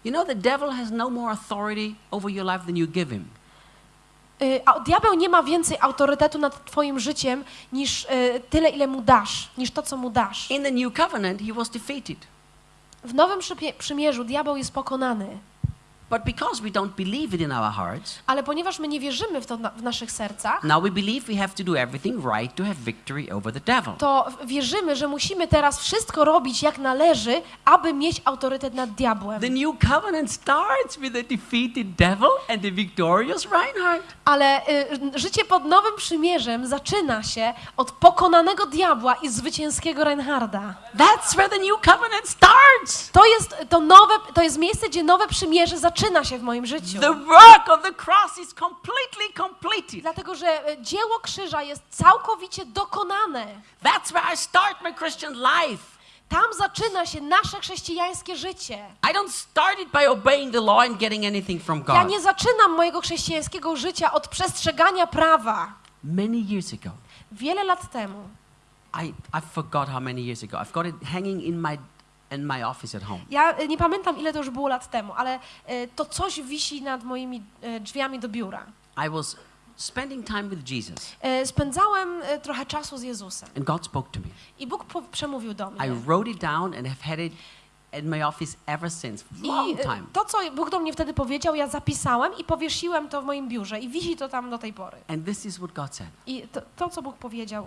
You know, the devil has no more authority over your life than you give him. Y, a diabeł nie ma więcej autorytetu nad twoim życiem niż y, tyle, ile mu dasz, niż to, co mu dasz. In the new covenant, he was defeated. W Nowym Przymierzu diabeł jest pokonany, But because we don't believe it in our hearts, ale ponieważ my nie wierzymy w to na, w naszych sercach, now we believe we have to do everything right to have victory over the devil. to wierzymy, że musimy teraz wszystko robić jak należy, aby mieć autorytet nad diabłem. The new covenant starts with the defeated devil and the victorious Reinhard. Ale y, życie pod Nowym Przymierzem zaczyna się od pokonanego diabła i zwycięskiego Reinharda. That's where the new covenant starts. To jest, to, nowe, to jest miejsce, gdzie Nowe Przymierze zaczyna się w moim życiu. The work of the cross is completely completed. Dlatego, że y, dzieło krzyża jest całkowicie dokonane. That's where I start my Christian life. Tam zaczyna się nasze chrześcijańskie życie. Ja nie zaczynam mojego chrześcijańskiego życia od przestrzegania prawa. Many years ago, Wiele lat temu, I, I forgot how many years ago. I've got it hanging in my in my office at home. ja y, nie pamiętam ile to już było lat temu, ale y, to coś wisi nad moimi y, drzwiami do biura. I was spending time with Jesus, Spędzałem trochę czasu z Jezusem and God spoke to me. i Bóg przemówił do I mnie. wrote it down and have had it in my office ever since. Long I time. to, co Bóg do mnie wtedy powiedział, ja zapisałem i powiesiłem to w moim biurze i wisi to tam do tej pory. And this is what God said. I to, to co Bóg powiedział,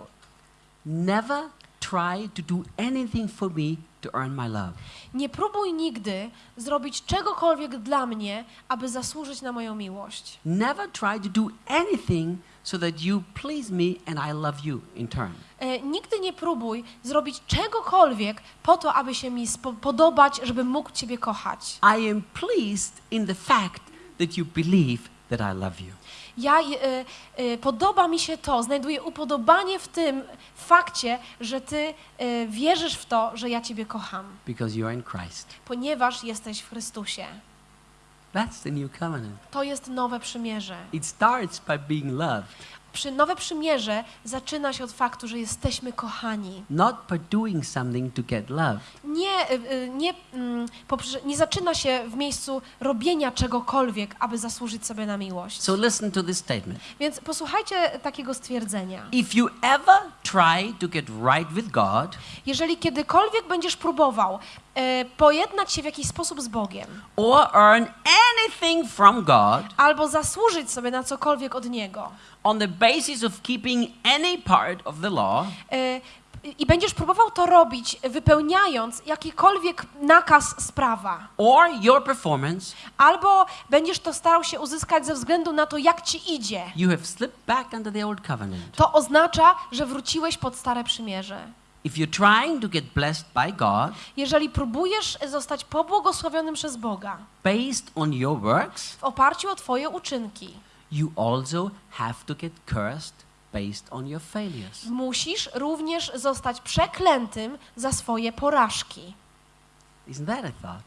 Never try to do anything for me to earn my love. nie próbuj nigdy zrobić czegokolwiek dla mnie, aby zasłużyć na moją miłość. Never try to do anything so that you please me and I love you in turn. E, nigdy nie próbuj zrobić czegokolwiek po to, aby się mi podobać, żebym mógł Ciebie kochać. I am pleased in the fact that you believe that I love you. Ja, e, e, podoba mi się to, znajduję upodobanie w tym fakcie, że Ty e, wierzysz w to, że ja Ciebie kocham, Because you are in Christ. ponieważ jesteś w Chrystusie. That's the new covenant. To jest nowe przymierze. It starts by being loved, Przy nowe przymierze zaczyna się od faktu, że jesteśmy kochani. not by doing something to get love. Nie, y, y, nie, mm, nie zaczyna się w miejscu robienia czegokolwiek, aby zasłużyć sobie na miłość. So listen to this statement. Więc posłuchajcie takiego stwierdzenia. If you ever try to get right with God. Jeżeli kiedykolwiek będziesz próbował e, pojednać się w jakiś sposób z Bogiem, or earn anything from God albo zasłużyć sobie na cokolwiek od Niego, on the basis of keeping any part of the law, e, i będziesz próbował to robić, wypełniając jakikolwiek nakaz z prawa, or your performance, albo będziesz to starał się uzyskać ze względu na to, jak ci idzie, you have slipped back under the old covenant. to oznacza, że wróciłeś pod Stare Przymierze. If you're trying to get blessed by God Jeżeli próbujesz zostać pobłogosławionym przez Boga based on your works, w oparciu o Twoje uczynki, you also have to get cursed based on your failures. musisz również zostać przeklętym za swoje porażki. Isn't that a thought?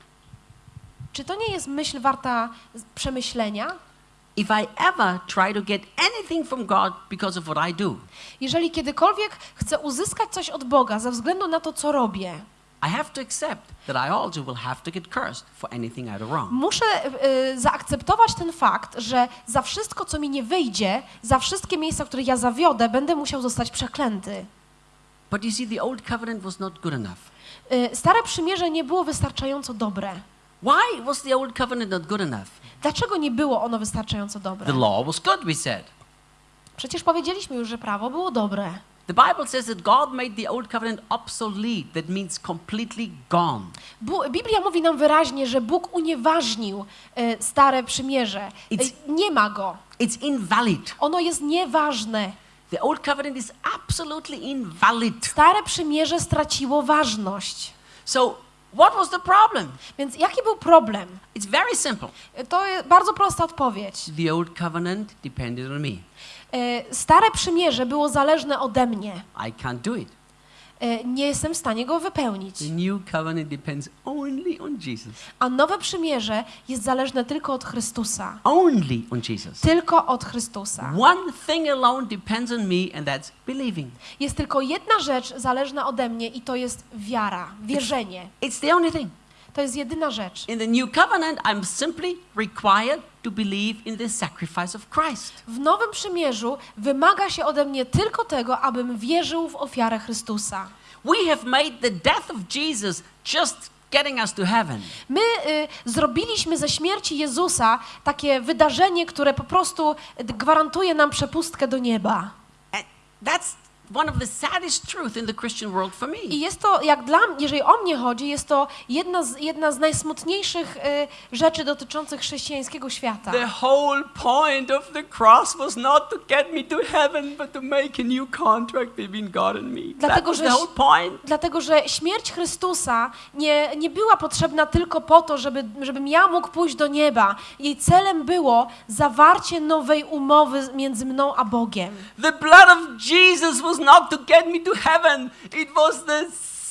Czy to nie jest myśl warta przemyślenia? If I ever try to get anything from God because of what I do, Jeżeli kiedykolwiek chcę uzyskać coś od Boga ze względu na to, co robię, I have to accept that I also will have to get cursed for anything I do wrong. muszę y, zaakceptować ten fakt, że za wszystko, co mi nie wyjdzie, za wszystkie miejsca, w których ja zawiodę, będę musiał zostać przeklęty. But you see, the old covenant was not good enough. Y, Stare przymierze nie było wystarczająco dobre. Why was the old covenant not good enough? Dlaczego nie było ono wystarczająco dobre? The law was good, we said. Przecież powiedzieliśmy już, że prawo było dobre. The Bible says that God made the old covenant obsolete. That means completely gone. Biblia mówi nam wyraźnie, że Bóg unieważnił e, stare przymierze. E, It's- nie ma go. It's invalid. Ono jest nieważne. The old covenant is absolutely invalid. Stare przymierze straciło ważność. So, what was the problem? Więc jaki był problem? It's very simple. To jest bardzo prosta odpowiedź. The old covenant depended on me. E, Stare przymierze było zależne ode mnie. I can't do it. E, Nie jestem w stanie go wypełnić. The new covenant depends only on Jesus. A nowe przymierze jest zależne tylko od Chrystusa. Only on Jesus. Tylko od Chrystusa. One thing alone depends on me, and that's believing. Jest tylko jedna rzecz zależna ode mnie i to jest wiara, wierzenie. It's the only thing. To jest jedyna rzecz. In the new covenant, I'm simply required to believe in the sacrifice of Christ. W Nowym Przymierzu wymaga się ode mnie tylko tego, abym wierzył w ofiarę Chrystusa. We have made the death of Jesus just getting us to heaven. My y, zrobiliśmy ze śmierci Jezusa takie wydarzenie, które po prostu gwarantuje nam przepustkę do nieba. And that's one of the saddest truth in the Christian world for me. I jest to, jak dla mnie, jeżeli o mnie chodzi, jest to jedna z, jedna z najsmutniejszych y, rzeczy dotyczących chrześcijańskiego świata. The whole point of the cross was not to get me to heaven, but to make a new contract between God and me. That Dlatego, was że the whole point. Dlatego, że śmierć Chrystusa nie, nie była potrzebna tylko po to, żeby, żebym ja mógł pójść do nieba. Jej celem było zawarcie nowej umowy między mną a Bogiem. The blood of Jesus was not to get me to heaven. It was the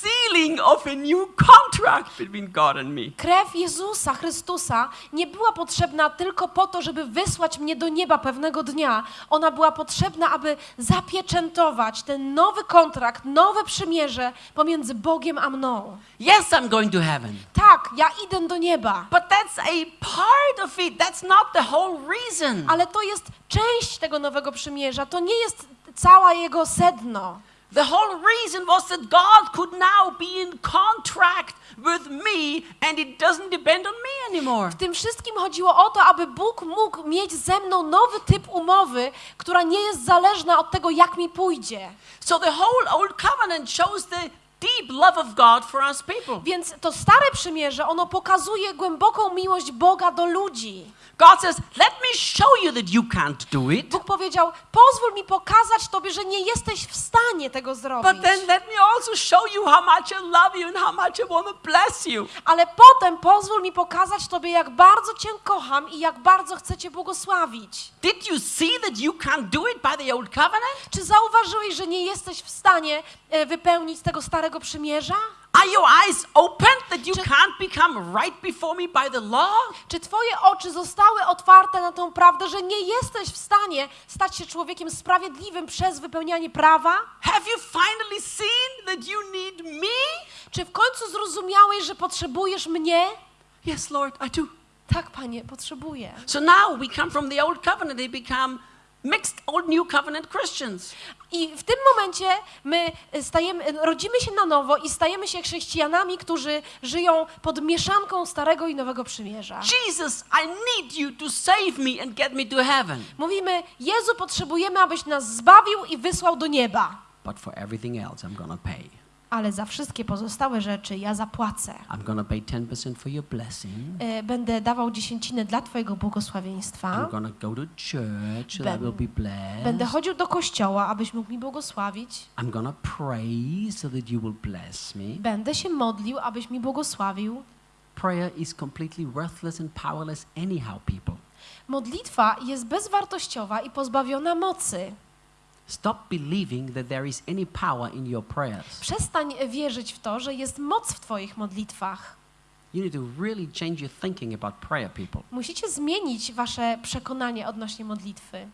sealing of a new contract between God and me. Krew Jezusa Chrystusa nie była potrzebna tylko po to, żeby wysłać mnie do nieba pewnego dnia. Ona była potrzebna, aby zapieczętować ten nowy kontrakt, nowe przymierze pomiędzy Bogiem a mną. Yes, I'm going to heaven. Tak, ja idę do nieba, But that's a part of it. That's not the whole reason. ale to jest część tego nowego przymierza. To nie jest cała jego sedno. The whole reason was that God could now be in contract with me and it doesn't depend on me anymore. W tym wszystkim chodziło o to, aby Bóg mógł mieć ze mną nowy typ umowy, która nie jest zależna od tego, jak mi pójdzie. So the whole old covenant shows the deep love of God for us people. Więc to stare przymierze, ono pokazuje głęboką miłość Boga do ludzi. God says, Let me show you that you can't do it. Bóg powiedział: Pozwól mi pokazać Tobie, że nie jesteś w stanie tego zrobić. But then let me also show you how much I love you and how much I want to bless you. Ale potem pozwól mi pokazać Tobie, jak bardzo Cię kocham i jak bardzo chcę Cię błogosławić. Did you see that you can't do it by the old covenant? Czy zauważyłeś, że nie jesteś w stanie e, wypełnić tego starego przymierza? Are your eyes open that you Czy- can't become right before me by the law? Czy Twoje oczy zostały otwarte na tą prawdę, że nie jesteś w stanie stać się człowiekiem sprawiedliwym przez wypełnianie prawa? Have you finally seen that you need me? Czy w końcu zrozumiałeś, że potrzebujesz mnie? Yes, Lord, I do. Tak, Panie, potrzebuję. So now we come from the old covenant, they become mixed old new covenant Christians. I w tym momencie my stajemy, rodzimy się na nowo i stajemy się chrześcijanami, którzy żyją pod mieszanką Starego i Nowego Przymierza. Jesus, I need you to save me and get me to heaven. Mówimy, Jezu, potrzebujemy, abyś nas zbawił i wysłał do nieba. But for everything else, I'm gonna pay. Ale za wszystkie pozostałe rzeczy ja zapłacę. I'm gonna pay 10% for your blessing. E, Będę dawał dziesięcinę dla Twojego błogosławieństwa. I'm gonna go to church I will be blessed. Będę chodził do kościoła, abyś mógł mi błogosławić. I'm gonna pray so that you will bless me. Będę się modlił, abyś mi błogosławił. Prayer is completely worthless and powerless anyhow, people. Modlitwa jest bezwartościowa i pozbawiona mocy. Stop believing that there is any power in your prayers. Przestań wierzyć w to, że jest moc w Twoich modlitwach. You need to really change your thinking about prayer, people. Musicie zmienić Wasze przekonanie odnośnie modlitwy.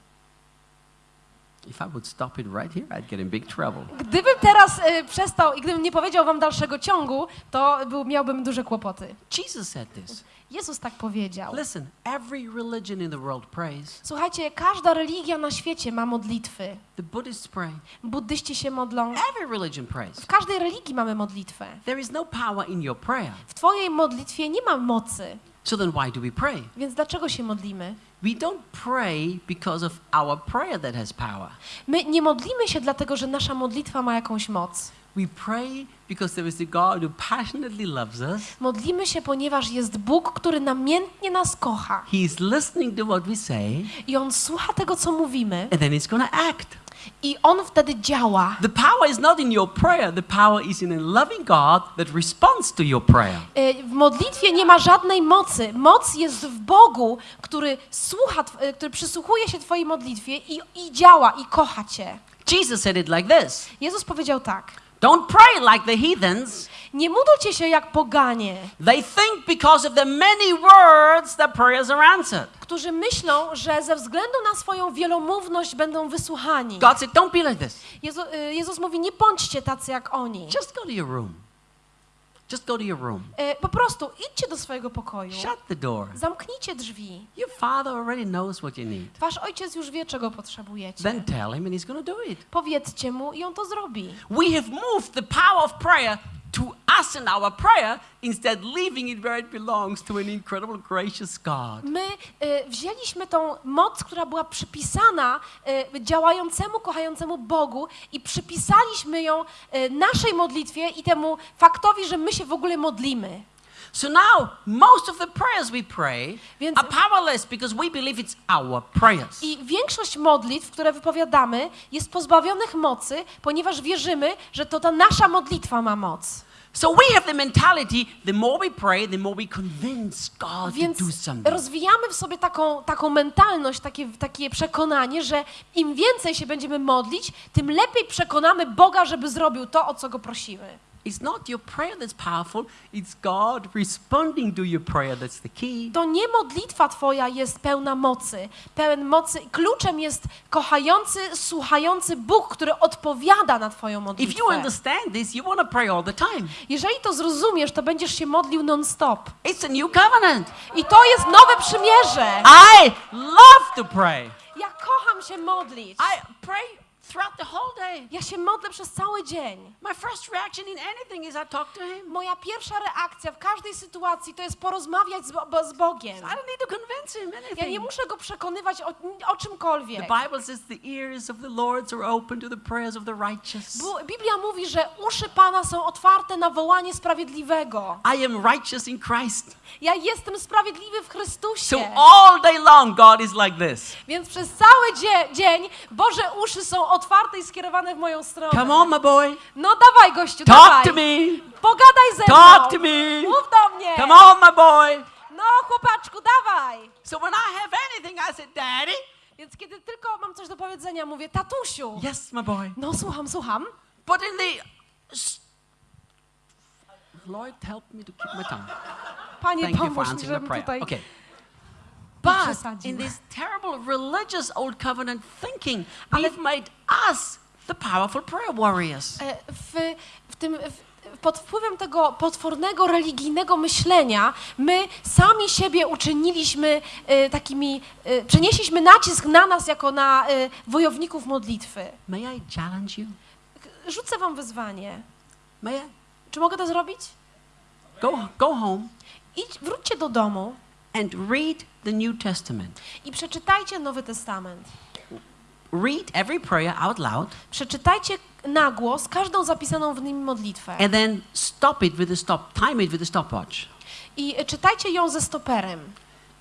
If I would stop it right here, I'd get in big trouble. Gdybym teraz y, przestał i gdybym nie powiedział Wam dalszego ciągu, to był, miałbym duże kłopoty. Jesus said this. Jezus tak powiedział. Listen, every religion in the world prays. Słuchajcie, każda religia na świecie ma modlitwy. The Buddhists pray. Buddyści się modlą. Every religion prays. W każdej religii mamy modlitwę. There is no power in your prayer. W Twojej modlitwie nie ma mocy. So then why do we pray? Więc dlaczego się modlimy? We don't pray because of our prayer that has power. My nie modlimy się dlatego, że nasza modlitwa ma jakąś moc. We pray because there is a God who passionately loves us. Modlimy się, ponieważ jest Bóg, który namiętnie nas kocha. He is listening to what we say, I On słucha tego, co mówimy, and then he's going to act. I On wtedy działa. The power is not in your prayer, the power is in a loving God that responds to your prayer. Y, W modlitwie nie ma żadnej mocy. Moc jest w Bogu, który słucha, y, który przysłuchuje się Twojej modlitwie i, i działa, i kocha Cię. Jesus said it like this Jezus powiedział tak. Don't pray like the heathens. Nie módlcie się jak poganie, They think because of the many words that prayers are answered. którzy myślą, że ze względu na swoją wielomówność będą wysłuchani. God said, Don't be like this. Jezu, y, Jezus mówi, nie bądźcie tacy jak oni. Just go to your room. Just go to your room. E, po prostu idźcie do swojego pokoju, Shut the door. zamknijcie drzwi. Your father already knows what you need. Wasz ojciec już wie, czego potrzebujecie. Then tell him and he's going to do it. Powiedzcie mu i on to zrobi. We have moved the power of prayer to us and our prayer instead leaving it where it belongs to an incredible gracious God. My e, wzięliśmy tą moc, która była przypisana e, działającemu, kochającemu Bogu i przypisaliśmy ją e, naszej modlitwie i temu faktowi, że my się w ogóle modlimy. So now most of the prayers we pray Więc- are powerless because we believe it's our prayers. I większość modlitw, które wypowiadamy, jest pozbawionych mocy, ponieważ wierzymy, że to ta nasza modlitwa ma moc. So we have the mentality the more we pray, the more we convince God Więc to do something. rozwijamy w sobie taką, taką mentalność, takie, takie przekonanie, że im więcej się będziemy modlić, tym lepiej przekonamy Boga, żeby zrobił to, o co go prosimy. It's not your prayer that's powerful, it's God responding to your prayer that's the key. To nie modlitwa Twoja jest pełna mocy. Pełen mocy. Kluczem jest kochający, słuchający Bóg, który odpowiada na Twoją If modlitwę. you understand this, you want to pray all the time. Jeżeli to zrozumiesz, to będziesz się modlił non-stop. It's a new covenant. I to jest nowe przymierze. I love to pray. Ja kocham się modlić. I pray throughout the whole day. Ja się modlę przez cały dzień. My first reaction in anything is I talk to Him. Moja pierwsza reakcja w każdej sytuacji to jest porozmawiać z, Bo- z Bogiem. I don't need to convince Him Ja nie anything. muszę go przekonywać o, o czymkolwiek. The Bible says the ears of the Lord are open to the prayers of the righteous. Bu- Biblia mówi, że uszy Pana są otwarte na wołanie sprawiedliwego. I am righteous in Christ. Ja jestem sprawiedliwy w Chrystusie. So all day long, God is like this. Więc przez cały dzie- dzień Boże uszy są otwarte i skierowane w moją stronę. Come on, my boy. No dawaj, gościu, Talk dawaj. to me. Pogadaj ze Talk mną. to me. Mów do mnie. Come on, my boy. No, chłopaczku, dawaj. So when I have anything, I say, Daddy. Więc kiedy tylko mam coś do powiedzenia, mówię, tatusiu. Yes, my boy. No, słucham, słucham. But in the Lord, help me to keep my tongue. Panie, Thank pomóż mi, żebym tutaj... Okay. But in this terrible religious old covenant thinking, we've made us the powerful prayer warriors. E, w, w tym, w, pod wpływem tego potwornego religijnego myślenia, my sami siebie uczyniliśmy e, takimi, e, przenieśliśmy nacisk na nas jako na e, wojowników modlitwy. May I challenge you? Rzucę wam wyzwanie. May I? Czy mogę to zrobić? Go, go home Idź, wróćcie do domu and read the New Testament. i przeczytajcie Nowy Testament. Read every prayer out loud Przeczytajcie na głos każdą zapisaną w nim modlitwę. and then stop it with a stop, time it with a stopwatch. I czytajcie ją ze stoperem.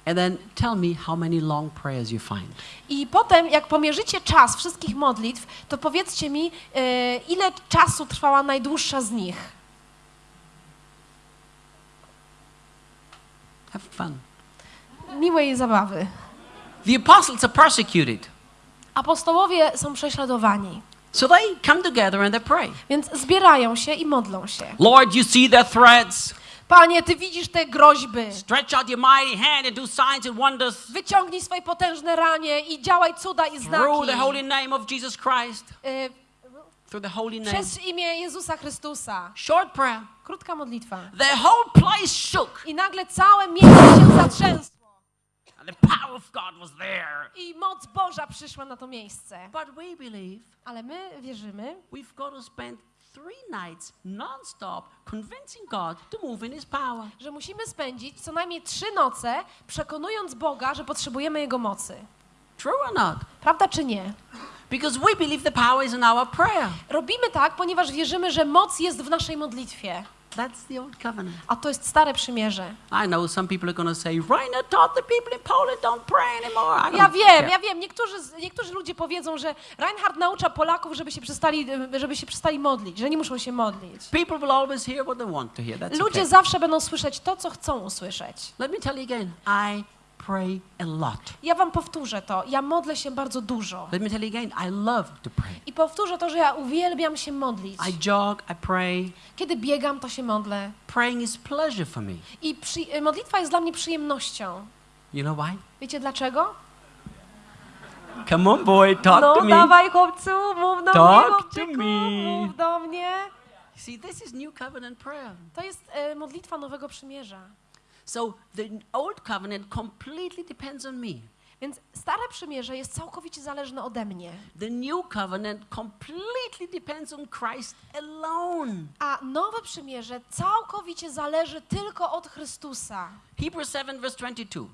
And then tell me how many long prayers you find. I potem, jak pomierzycie czas wszystkich modlitw, to powiedzcie mi, e, ile czasu trwała najdłuższa z nich. Have fun. Miłej zabawy. The apostles are persecuted. Apostołowie są prześladowani, So they come together and they pray. więc zbierają się i modlą się. Lord, you see their threats. Panie, Ty widzisz te groźby. Stretch out your mighty hand and do signs and wonders Wyciągnij swoje potężne ranie i działaj cuda i through the znaki. holy name of Jesus Christ. E, Through the holy name. Przez imię Jezusa Chrystusa. Short prayer. Krótka modlitwa. The whole place shook. I nagle całe miejsce się zatrzęsło. The power of God was there. I moc Boża przyszła na to miejsce. But we believe Ale my wierzymy, we've got to spend three nights non-stop convincing God to move in His power. że musimy spędzić co najmniej trzy noce, przekonując Boga, że potrzebujemy Jego mocy. True or not? Prawda czy nie? Because we believe the power is in our prayer. Robimy tak, ponieważ wierzymy, że moc jest w naszej modlitwie. That's the old covenant. A to jest stare przymierze. I know some people are going to say, Rainer taught the people in Poland don't pray anymore. I Ja don't wiem, care. ja wiem. Niektórzy, niektórzy ludzie powiedzą, że Reinhard naucza Polaków, żeby się, przestali, żeby się przestali modlić, że nie muszą się modlić. People will always hear what they want to hear. That's Ludzie okay. zawsze będą słyszeć to, co chcą usłyszeć. Let me tell you again. I pray a lot. Ja wam powtórzę to. Ja modlę się bardzo dużo. Let me tell you again. I love to pray. I powtórzę to, że ja uwielbiam się modlić. I jog. I pray. Kiedy biegam, to się modlę. Praying is pleasure for me. I przy, modlitwa jest dla mnie przyjemnością. You know why? Wiecie dlaczego? Come on, boy. Talk no to me. dawaj chłopcu, mów do Talk mnie to chłopczyku, me. mów do mnie. See, this is New Covenant prayer. To jest e, modlitwa Nowego Przymierza. So the Old Covenant completely depends on me. Więc Stare Przymierze jest całkowicie zależne ode mnie. The New Covenant completely depends on Christ alone. A Nowe Przymierze całkowicie zależy tylko od Chrystusa. Hebrews 7, verse 22.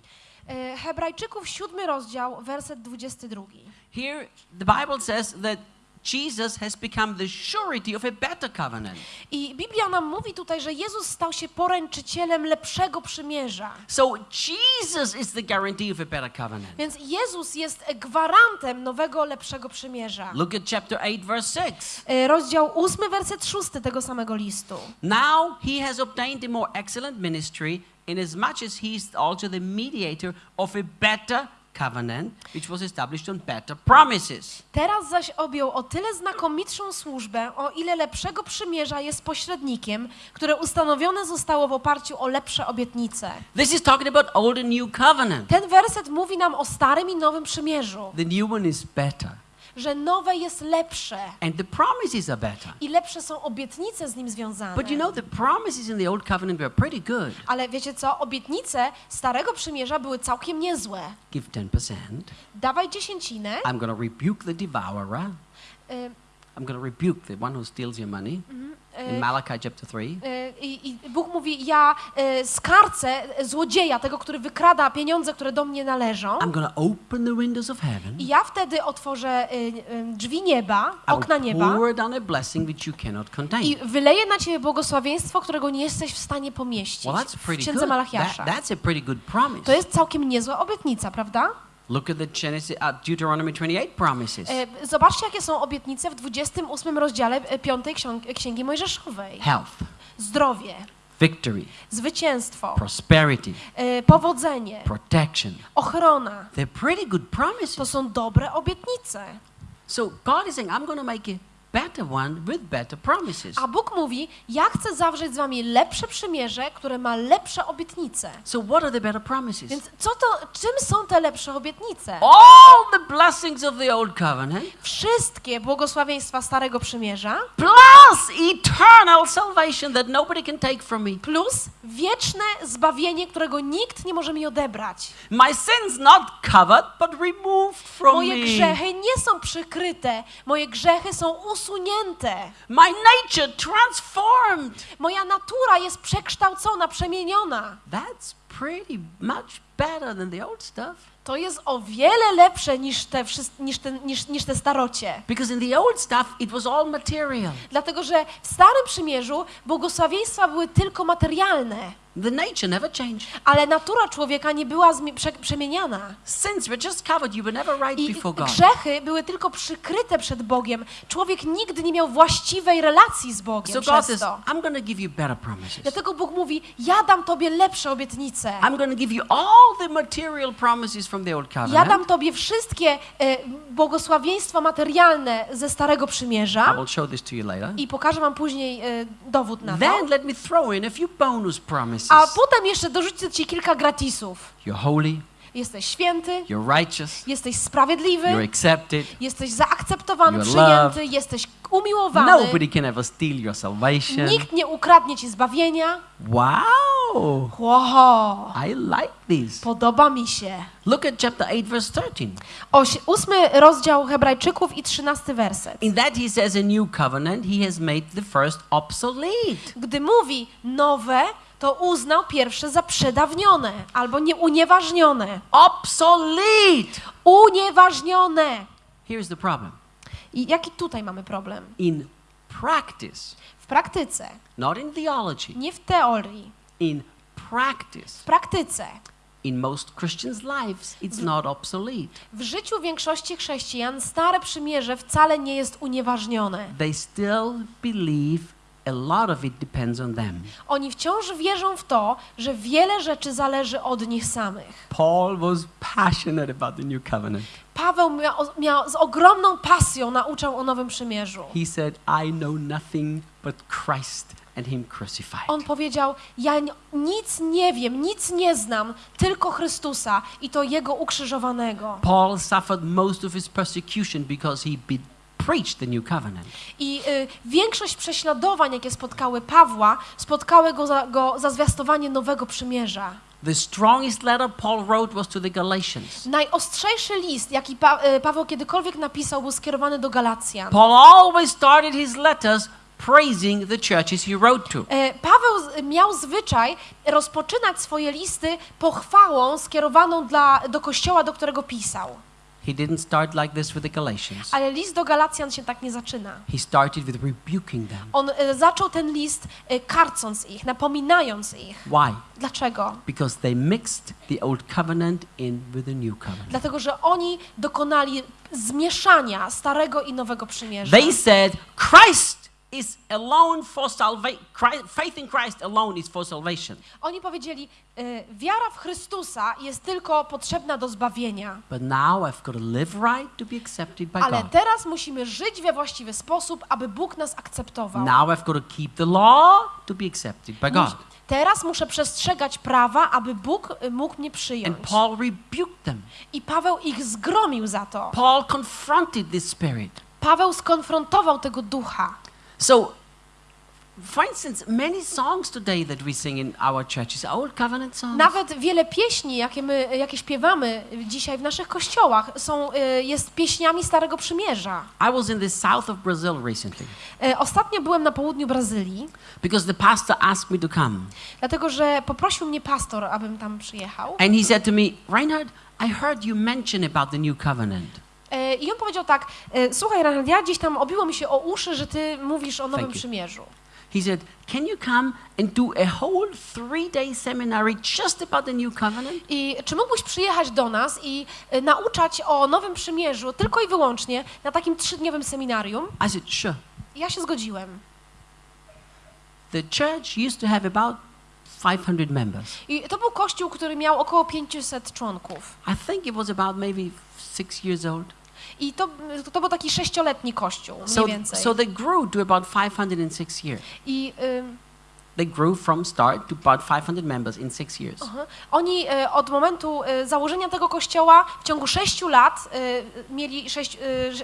E, Hebrajczyków, siódmy rozdział, werset 22. Here, the Bible says that Jesus has become the surety of a better covenant. I Biblia nam mówi tutaj, że Jezus stał się poręczycielem lepszego przymierza. So Jesus is the guarantee of a better covenant. Więc Jezus jest gwarantem nowego, lepszego przymierza. Look at chapter 8, verse 6. E, Rozdział 8, werset 6 tego samego listu. Now he has obtained a more excellent ministry, inasmuch as he is also the mediator of a better covenant, which was established on better promises. Teraz zaś objął o tyle znakomitszą służbę, o ile lepszego przymierza jest pośrednikiem, które ustanowione zostało w oparciu o lepsze obietnice. This is talking about old and new covenant. Ten werset mówi nam o starym i nowym przymierzu, The new one is better, że nowe jest lepsze and the promises are better. i lepsze są obietnice z nim związane. But you know, the promises in the old covenant were pretty good. Ale wiecie co? Obietnice starego przymierza były całkiem niezłe. Give 10%. Dawaj dziesięcinę. I'm going to rebuke the devourer. y, I'm going to rebuke the one who steals your money. In Malachi chapter 3. y, I, I Bóg mówi, ja y, skarcę złodzieja, tego, który wykrada pieniądze, które do mnie należą. I'm to open the windows of heaven. I ja wtedy otworzę y, drzwi nieba, I okna nieba pour down a blessing which you cannot i contain. wyleję na ciebie błogosławieństwo, którego nie jesteś w stanie pomieścić. Well, that's W pretty księdze good. That, Malachiasza. that's a pretty good promise. To jest całkiem niezła obietnica, prawda? Look at the Genesis, uh, Deuteronomy 28 promises. E, Zobaczcie, jakie są obietnice w 28 rozdziale e, piątej ksiąg- Księgi Mojżeszowej. Health, Zdrowie, victory, zwycięstwo, prosperity, e, powodzenie, protection. ochrona. They're pretty good promises. To są dobre obietnice. So God is saying, I'm going to make a better one with better promises. A Bóg mówi, ja chcę zawrzeć z wami lepsze przymierze, które ma lepsze obietnice. So what are the better promises? Więc co to, czym są te lepsze obietnice? All the blessings of the old covenant Wszystkie błogosławieństwa Starego Przymierza plus eternal salvation that nobody can take from me. plus wieczne zbawienie, którego nikt nie może mi odebrać. My sins not covered but removed from Moje me. grzechy nie są przykryte, moje grzechy są usunięte. My nature transformed. Moja natura jest przekształcona, przemieniona. That's pretty much better than the old stuff. To jest o wiele lepsze niż te, niż te, niż, niż te starocie. Because in the old stuff it was all material. Dlatego, że w Starym Przymierzu błogosławieństwa były tylko materialne, The nature never changed. ale natura człowieka nie była przemieniana. Sins were just covered. You were never right I before God. grzechy były tylko przykryte przed Bogiem. Człowiek nigdy nie miał właściwej relacji z Bogiem So God says, to. I'm give you better promises. Dlatego Bóg mówi, ja dam Tobie lepsze obietnice. I'm give you all the material promises from the old Ja covenant. dam Tobie wszystkie e, błogosławieństwa materialne ze Starego I Przymierza will show this to you later. i pokażę Wam później e, dowód na to. Then let me throw in a few bonus promises. A potem jeszcze dorzucę Ci kilka gratisów. You're holy, Jesteś święty, you're righteous, jesteś you're sprawiedliwy, accepted. jesteś zaakceptowany, You're przyjęty, loved. jesteś umiłowany. Nobody can ever steal your salvation. Nikt nie ukradnie Ci zbawienia. Wow, Wow, I like this. podoba mi się. Look at chapter 8, verse 13. Oś, ósmy rozdział Hebrajczyków i trzynasty werset. In that he says a new covenant, he has made the first obsolete. Gdy mówi nowe, to uznał pierwsze za przedawnione albo nieunieważnione. Obsolete! Unieważnione. Here's the problem. I jaki tutaj mamy problem? In practice, W praktyce, not in theology, nie w teorii, in practice, w praktyce. in most Christians' lives, it's not obsolete. W życiu większości chrześcijan Stare Przymierze wcale nie jest unieważnione. They still believe a lot of it depends on them. Oni wciąż wierzą w to, że wiele rzeczy zależy od nich samych. Paul was passionate about the new covenant. Paweł miał, miał z ogromną pasją nauczał o Nowym Przymierzu. He said, I know nothing but Christ and Him crucified. On powiedział: Ja nic nie wiem, nic nie znam, tylko Chrystusa i to Jego ukrzyżowanego. Paul suffered most of his persecution because he preached the new covenant. I y, większość prześladowań, jakie spotkały Pawła, spotkały go za, go za zwiastowanie nowego przymierza. The strongest letter Paul wrote was to the Galatians. Najostrzejszy list, jaki pa, y, Paweł kiedykolwiek napisał, był skierowany do Galacjan. Paul always started his letters praising the churches he wrote to. E, Paweł miał zwyczaj rozpoczynać swoje listy pochwałą skierowaną dla, do kościoła, do którego pisał. He didn't start like this with the Galatians. Ale list do Galacjan się tak nie zaczyna. He started with rebuking them. On e, zaczął ten list e, karcąc ich, napominając ich. Why? Dlaczego? Because they mixed the old covenant in with the new covenant. Dlatego, że oni dokonali zmieszania starego i nowego przymierza. They said Christ is alone for salvation. Faith in Christ alone is for salvation. Oni powiedzieli, e, wiara w Chrystusa jest tylko potrzebna do zbawienia. But now I've got to live right to be accepted by Ale God. teraz musimy żyć we właściwy sposób, aby Bóg nas akceptował. Now I've got to keep the law to be accepted by God. Teraz muszę przestrzegać prawa, aby Bóg y, mógł mnie And przyjąć. Paul rebuked them. I Paweł ich zgromił za to. Paul confronted this spirit. Paweł skonfrontował tego ducha. So, for instance, many songs today that we sing in our churches are old covenant songs. Nawet wiele pieśni, jakie my, jakie śpiewamy dzisiaj w naszych kościołach, są, y, jest pieśniami Starego Przymierza. I was in the south of Brazil recently E, Ostatnio byłem na południu Brazylii, because the pastor asked me to come. dlatego że poprosił mnie pastor, abym tam przyjechał. And he said to me, Reinhard, I heard you mention about the new covenant. E, I on powiedział tak, e, słuchaj Reinhard, ja gdzieś tam obiło mi się o uszy, że ty mówisz o Nowym. Przymierzu. He said, Can you come and do a whole three day seminary just about the new covenant? I czy mógłbyś przyjechać do nas i y, nauczać o Nowym Przymierzu tylko i wyłącznie na takim trzydniowym seminarium? I said, Sure. I ja się zgodziłem. The church used to have about 500 members. I to był kościół, który miał około 500 członków. I think it was about maybe six years old. I to, to był taki sześcioletni kościół, mniej So, więcej. so they grew to about 506 years. I ym, They grew from start to about 500 members in six years. aha, oni y, od momentu y, założenia tego kościoła w ciągu sześciu lat y, mieli sześć,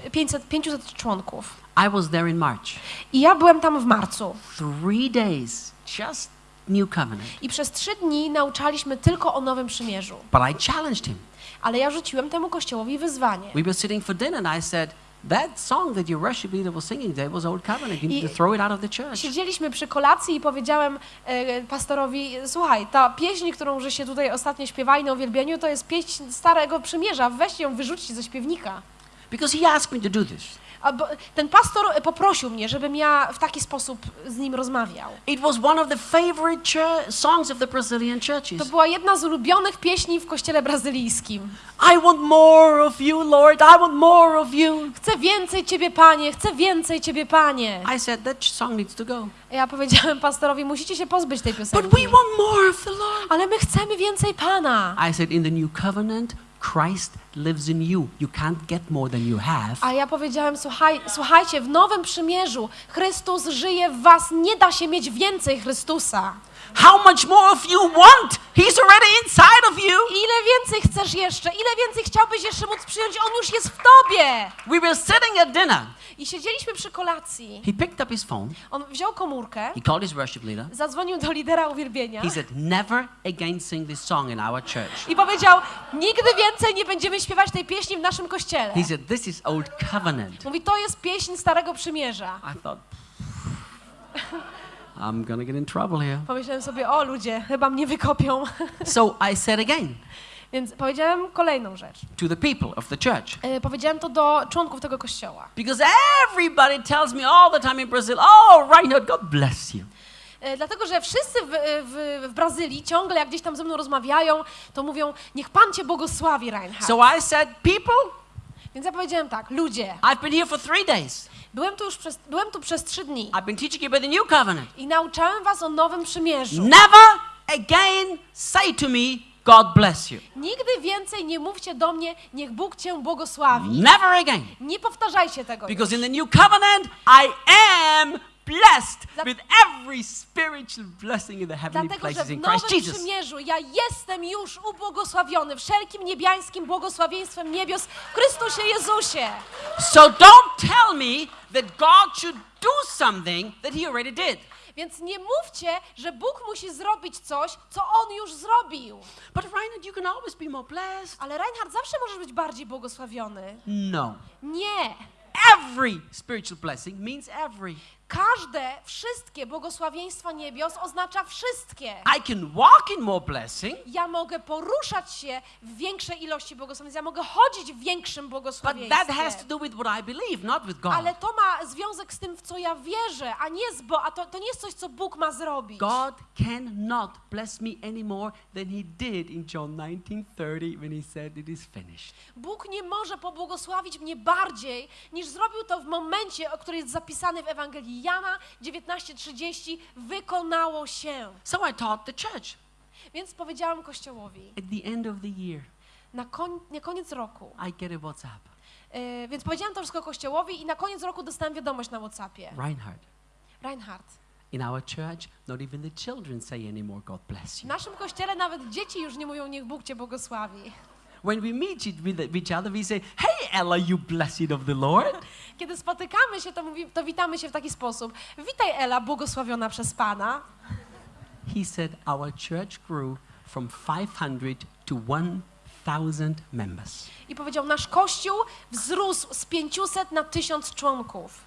y, 500, 500 członków. I was there in March. I ja byłem tam w marcu. Three days, just new covenant. I przez trzy dni nauczaliśmy tylko o Nowym Przymierzu. But I challenged him. Ale ja rzuciłem temu kościołowi wyzwanie. We were sitting for dinner and I said, That song that your worship leader was singing today was old covenant. You need to throw it out of the church. Siedzieliśmy przy kolacji i powiedziałem e, pastorowi, słuchaj, ta pieśń, którą że się tutaj ostatnio śpiewali na uwielbieniu, to jest pieśń Starego Przymierza, weźcie ją, wyrzućcie ze śpiewnika. Because he asked me to do this. Ten pastor e, poprosił mnie, żebym ja w taki sposób z nim rozmawiał. It was one of the favorite songs of the Brazilian To churches. była jedna z ulubionych pieśni w kościele brazylijskim. I want more of you, Lord. I want more of you. Chcę więcej Ciebie, Panie, chcę więcej Ciebie, Panie. I said, That song needs to go. Ja powiedziałem pastorowi, musicie się pozbyć tej But piosenki. we want more of the Lord. Ale my chcemy więcej Pana. I said, In the new covenant, Christ lives in you. You can't get more than you have. A ja powiedziałem, słuchaj, słuchajcie, w Nowym Przymierzu Chrystus żyje w was, nie da się mieć więcej Chrystusa. How much more of you want? He's already inside of you. Ile więcej chcesz jeszcze? Ile więcej chciałbyś jeszcze móc przyjąć? On już jest w tobie. We were sitting at dinner. I siedzieliśmy przy kolacji. He picked up his phone. On wziął komórkę, He called his worship leader. zadzwonił do lidera uwielbienia He said, Never again sing this song in our church. i powiedział, nigdy więcej nie będziemy śpiewać tej pieśni w naszym kościele. He said, This is old covenant. Mówi, to jest pieśń Starego Przymierza. I thought, I'm to get in trouble here. Pomyślałem sobie, o ludzie, chyba mnie wykopią. So I said again Więc powiedziałem kolejną rzecz. to the people of the church. E, Powiedziałem to do członków tego kościoła. Because everybody tells me all the time in Brazil, Oh, Reinhard, God bless you. E, Dlatego, że wszyscy w, w, w Brazylii ciągle, jak gdzieś tam ze mną rozmawiają, to mówią, niech Pan Cię błogosławi, Reinhard. So I said, People, Więc ja powiedziałem tak, ludzie, I've been here for three days. Byłem tu już przez, byłem tu przez trzy dni I've been teaching you about the new covenant. i nauczałem was o Nowym Przymierzu. Never again say to me, God bless you. Nigdy więcej nie mówcie do mnie, niech Bóg Cię błogosławi. Never again. Nie powtarzajcie tego Because już. in the new covenant, I am blessed with every spiritual blessing in the heavenly Dlatego, że places w in Christ Nowym Jesus. Przymierzu ja jestem już ubłogosławiony wszelkim niebiańskim błogosławieństwem niebios w Chrystusie Jezusie. So don't tell me that God should do something that He already did. Więc nie mówcie, że Bóg musi zrobić coś, co On już zrobił. But Reinhard, you can always be more blessed. Ale Reinhard, zawsze możesz być bardziej błogosławiony. No. Nie. Every spiritual blessing means every. Każde, wszystkie błogosławieństwa niebios oznacza wszystkie. I can walk in more blessing, Ja mogę poruszać się w większej ilości błogosławieństw, ja mogę chodzić w większym but that has to błogosławieństwie. do with what I believe, not with God. Ale to ma związek z tym, w co ja wierzę, a nie z Bo a to, to nie jest coś, co Bóg ma zrobić. God cannot bless me any more than He did in John 19:30 when He said it is finished. Bóg nie może pobłogosławić mnie bardziej, niż zrobił to w momencie, o który jest zapisany w Ewangelii Jana 19:30, wykonało się. So I taught the church Więc powiedziałam Kościołowi, at the end of the year. na, koń, na koniec roku, I get a WhatsApp. Yy, więc powiedziałam to wszystko Kościołowi i na koniec roku dostałam wiadomość na Whatsappie. Reinhard, Reinhard, in our church, not even the children say anymore, God bless w you. naszym kościele nawet dzieci już nie mówią, niech Bóg cię błogosławi. When we meet it with each other, we say, Hey, Ella, you blessed of the Lord. Kiedy spotykamy się, to, mówi, to witamy się w taki sposób. Witaj Ela, błogosławiona przez Pana. He said, Our church grew from 500 to 1,000 members. I powiedział, nasz kościół wzrósł z 500 na 1000 członków.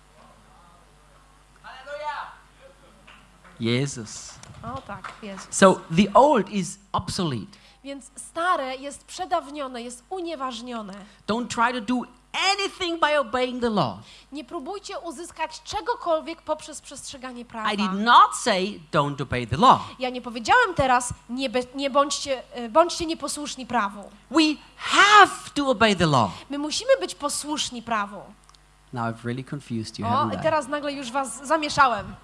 Jesus. O tak, jest. So the old is obsolete. Więc stare jest przedawnione, jest unieważnione. Don't try to do anything by obeying the law. Nie próbujcie uzyskać czegokolwiek poprzez przestrzeganie prawa. I did not say don't obey the law. Ja nie powiedziałem teraz, nie, be, nie bądźcie, e, bądźcie nieposłuszni prawu. We have to obey the law. My musimy być posłuszni prawu. Now I've really confused you, O, teraz nagle już was zamieszałem.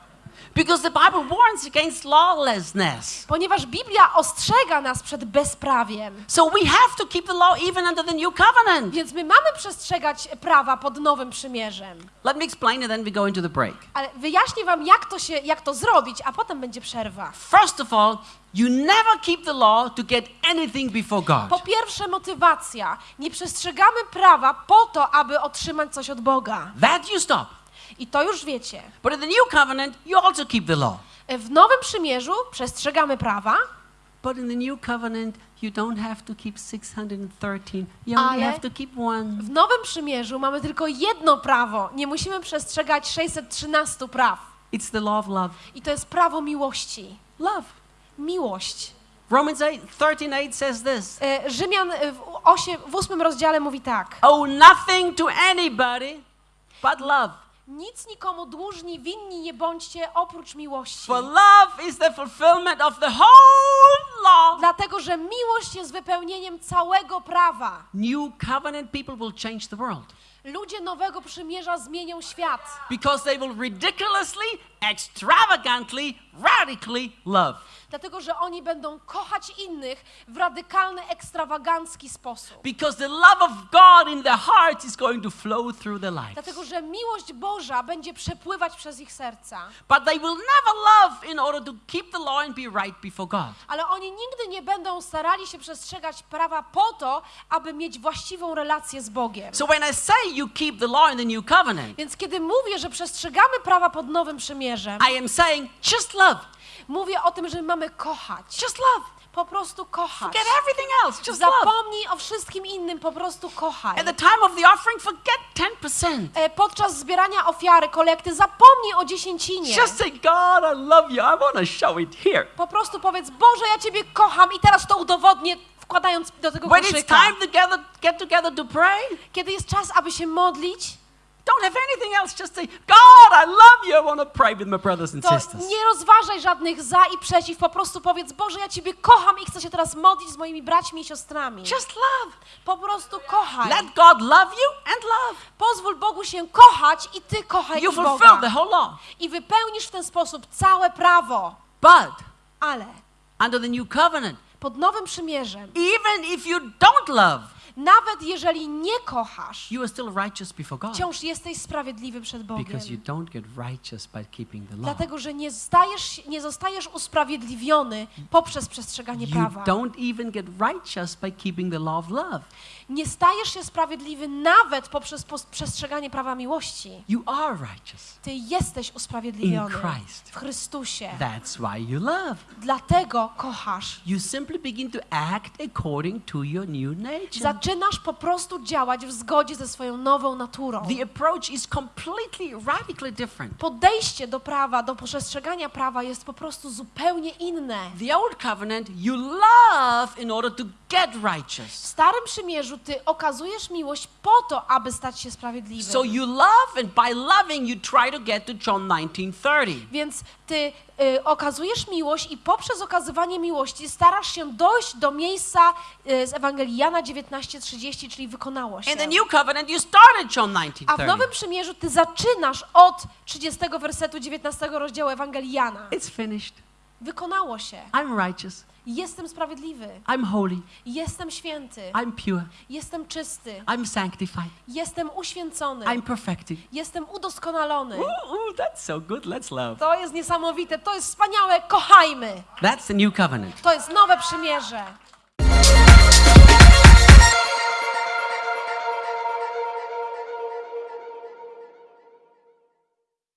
Because the Bible warns against lawlessness. Ponieważ Biblia ostrzega nas przed bezprawiem. So we have to keep the law even under the new covenant. Więc my mamy przestrzegać prawa pod nowym przymierzem. Let me explain it, then we go into the break. Ale wyjaśnię wam, jak to, się, jak to zrobić, a potem będzie przerwa. First of all, you never keep the law to get anything before Po God. pierwsze, motywacja. Nie przestrzegamy prawa po to, aby otrzymać coś od Boga. That you stop. I to już wiecie. But in the new covenant, you also keep the law. W Nowym Przymierzu przestrzegamy prawa, But in the new covenant, you don't have to keep 613. You only Ale- have to keep one. w Nowym Przymierzu mamy tylko jedno prawo. Nie musimy przestrzegać 613 praw. It's the law of love. I to jest prawo miłości. Love. Miłość. Romans 8, 13, 8 says this. E, Rzymian e, w, osiem, w ósmym rozdziale mówi tak. Owe nothing to anybody but love. Nic nikomu dłużni, winni nie bądźcie oprócz miłości. For love is the fulfillment of the whole law. Dlatego, że miłość jest wypełnieniem całego prawa. New covenant people will change the world Ludzie Nowego Przymierza zmienią świat, because they will ridiculously, extravagantly, radically love. Dlatego że oni będą kochać innych w radykalny, ekstrawagancki sposób. Because the love of God in their hearts is going to flow through their lives. Dlatego, że miłość Boża będzie przepływać przez ich serca. But they will never love in order to keep the law and be right before God. Ale oni nigdy nie będą starali się przestrzegać prawa po to, aby mieć właściwą relację z Bogiem. So when I say you keep the law in the new covenant, Więc kiedy mówię, że przestrzegamy prawa pod Nowym Przymierzem, I am saying just love. Mówię o tym, że mamy kochać. Just love. Po prostu kochać. Forget everything else. Just love. Zapomnij o wszystkim innym, po prostu kochaj. At the time of the offering, forget 10%. E, Podczas zbierania ofiary, kolekty, zapomnij o dziesięcinie. Just say, God, I love you. I want to show it here. Po prostu powiedz, Boże, ja Ciebie kocham i teraz to udowodnię, wkładając do tego When it's koszyka. time to get together to pray, Kiedy jest czas, aby się modlić, don't have anything else. Just say, God, I love you. I want to pray with my brothers and to sisters. nie rozważaj żadnych za i przeciw, po prostu powiedz, Boże, ja Ciebie kocham i chcę się teraz modlić z moimi braćmi i siostrami. Just love. Po prostu kochaj. Let God love you and love. Pozwól Bogu się kochać i Ty kochaj You i fulfill Boga. the whole law. I wypełnisz w ten sposób całe prawo. But Ale under the new covenant, pod Nowym Przymierzem, even if you don't love, Nawet jeżeli nie kochasz, you are still righteous before God wciąż jesteś sprawiedliwy przed Bogiem. because you don't get righteous by keeping the law. Dlatego, że nie, stajesz, nie zostajesz usprawiedliwiony poprzez przestrzeganie You prawa. don't even get righteous by keeping the law of love. Nie stajesz się sprawiedliwy nawet poprzez przestrzeganie prawa miłości. You are righteous. Ty jesteś usprawiedliwiony In Christ. w Chrystusie. That's why you love. Dlatego kochasz. You simply begin to act according to your new nature. Zaczynasz po prostu działać w zgodzie ze swoją nową naturą. The approach is completely, radically different. Podejście do prawa, do przestrzegania prawa jest po prostu zupełnie inne. The old covenant, you love in order to get W righteous. Starym Przymierzu ty okazujesz miłość po to, aby stać się sprawiedliwym. So you love, and by loving, you try to get to John 19:30. Więc ty y, okazujesz miłość i poprzez okazywanie miłości starasz się dojść do miejsca y, z Ewangelii Jana 19:30, czyli wykonało się. In the new covenant, you start at John A w 19:30. Nowym Przymierzu ty zaczynasz od 30 wersetu 19 rozdziału Ewangelii Jana. It's finished. Wykonało się. I'm righteous. Jestem sprawiedliwy. I'm holy. Jestem święty. I'm pure. Jestem czysty. I'm sanctified. Jestem uświęcony. I'm perfected. Jestem udoskonalony. Ooh, ooh, that's so good. Let's love. To jest niesamowite. To jest wspaniałe. Kochajmy. That's the new covenant. To jest nowe przymierze.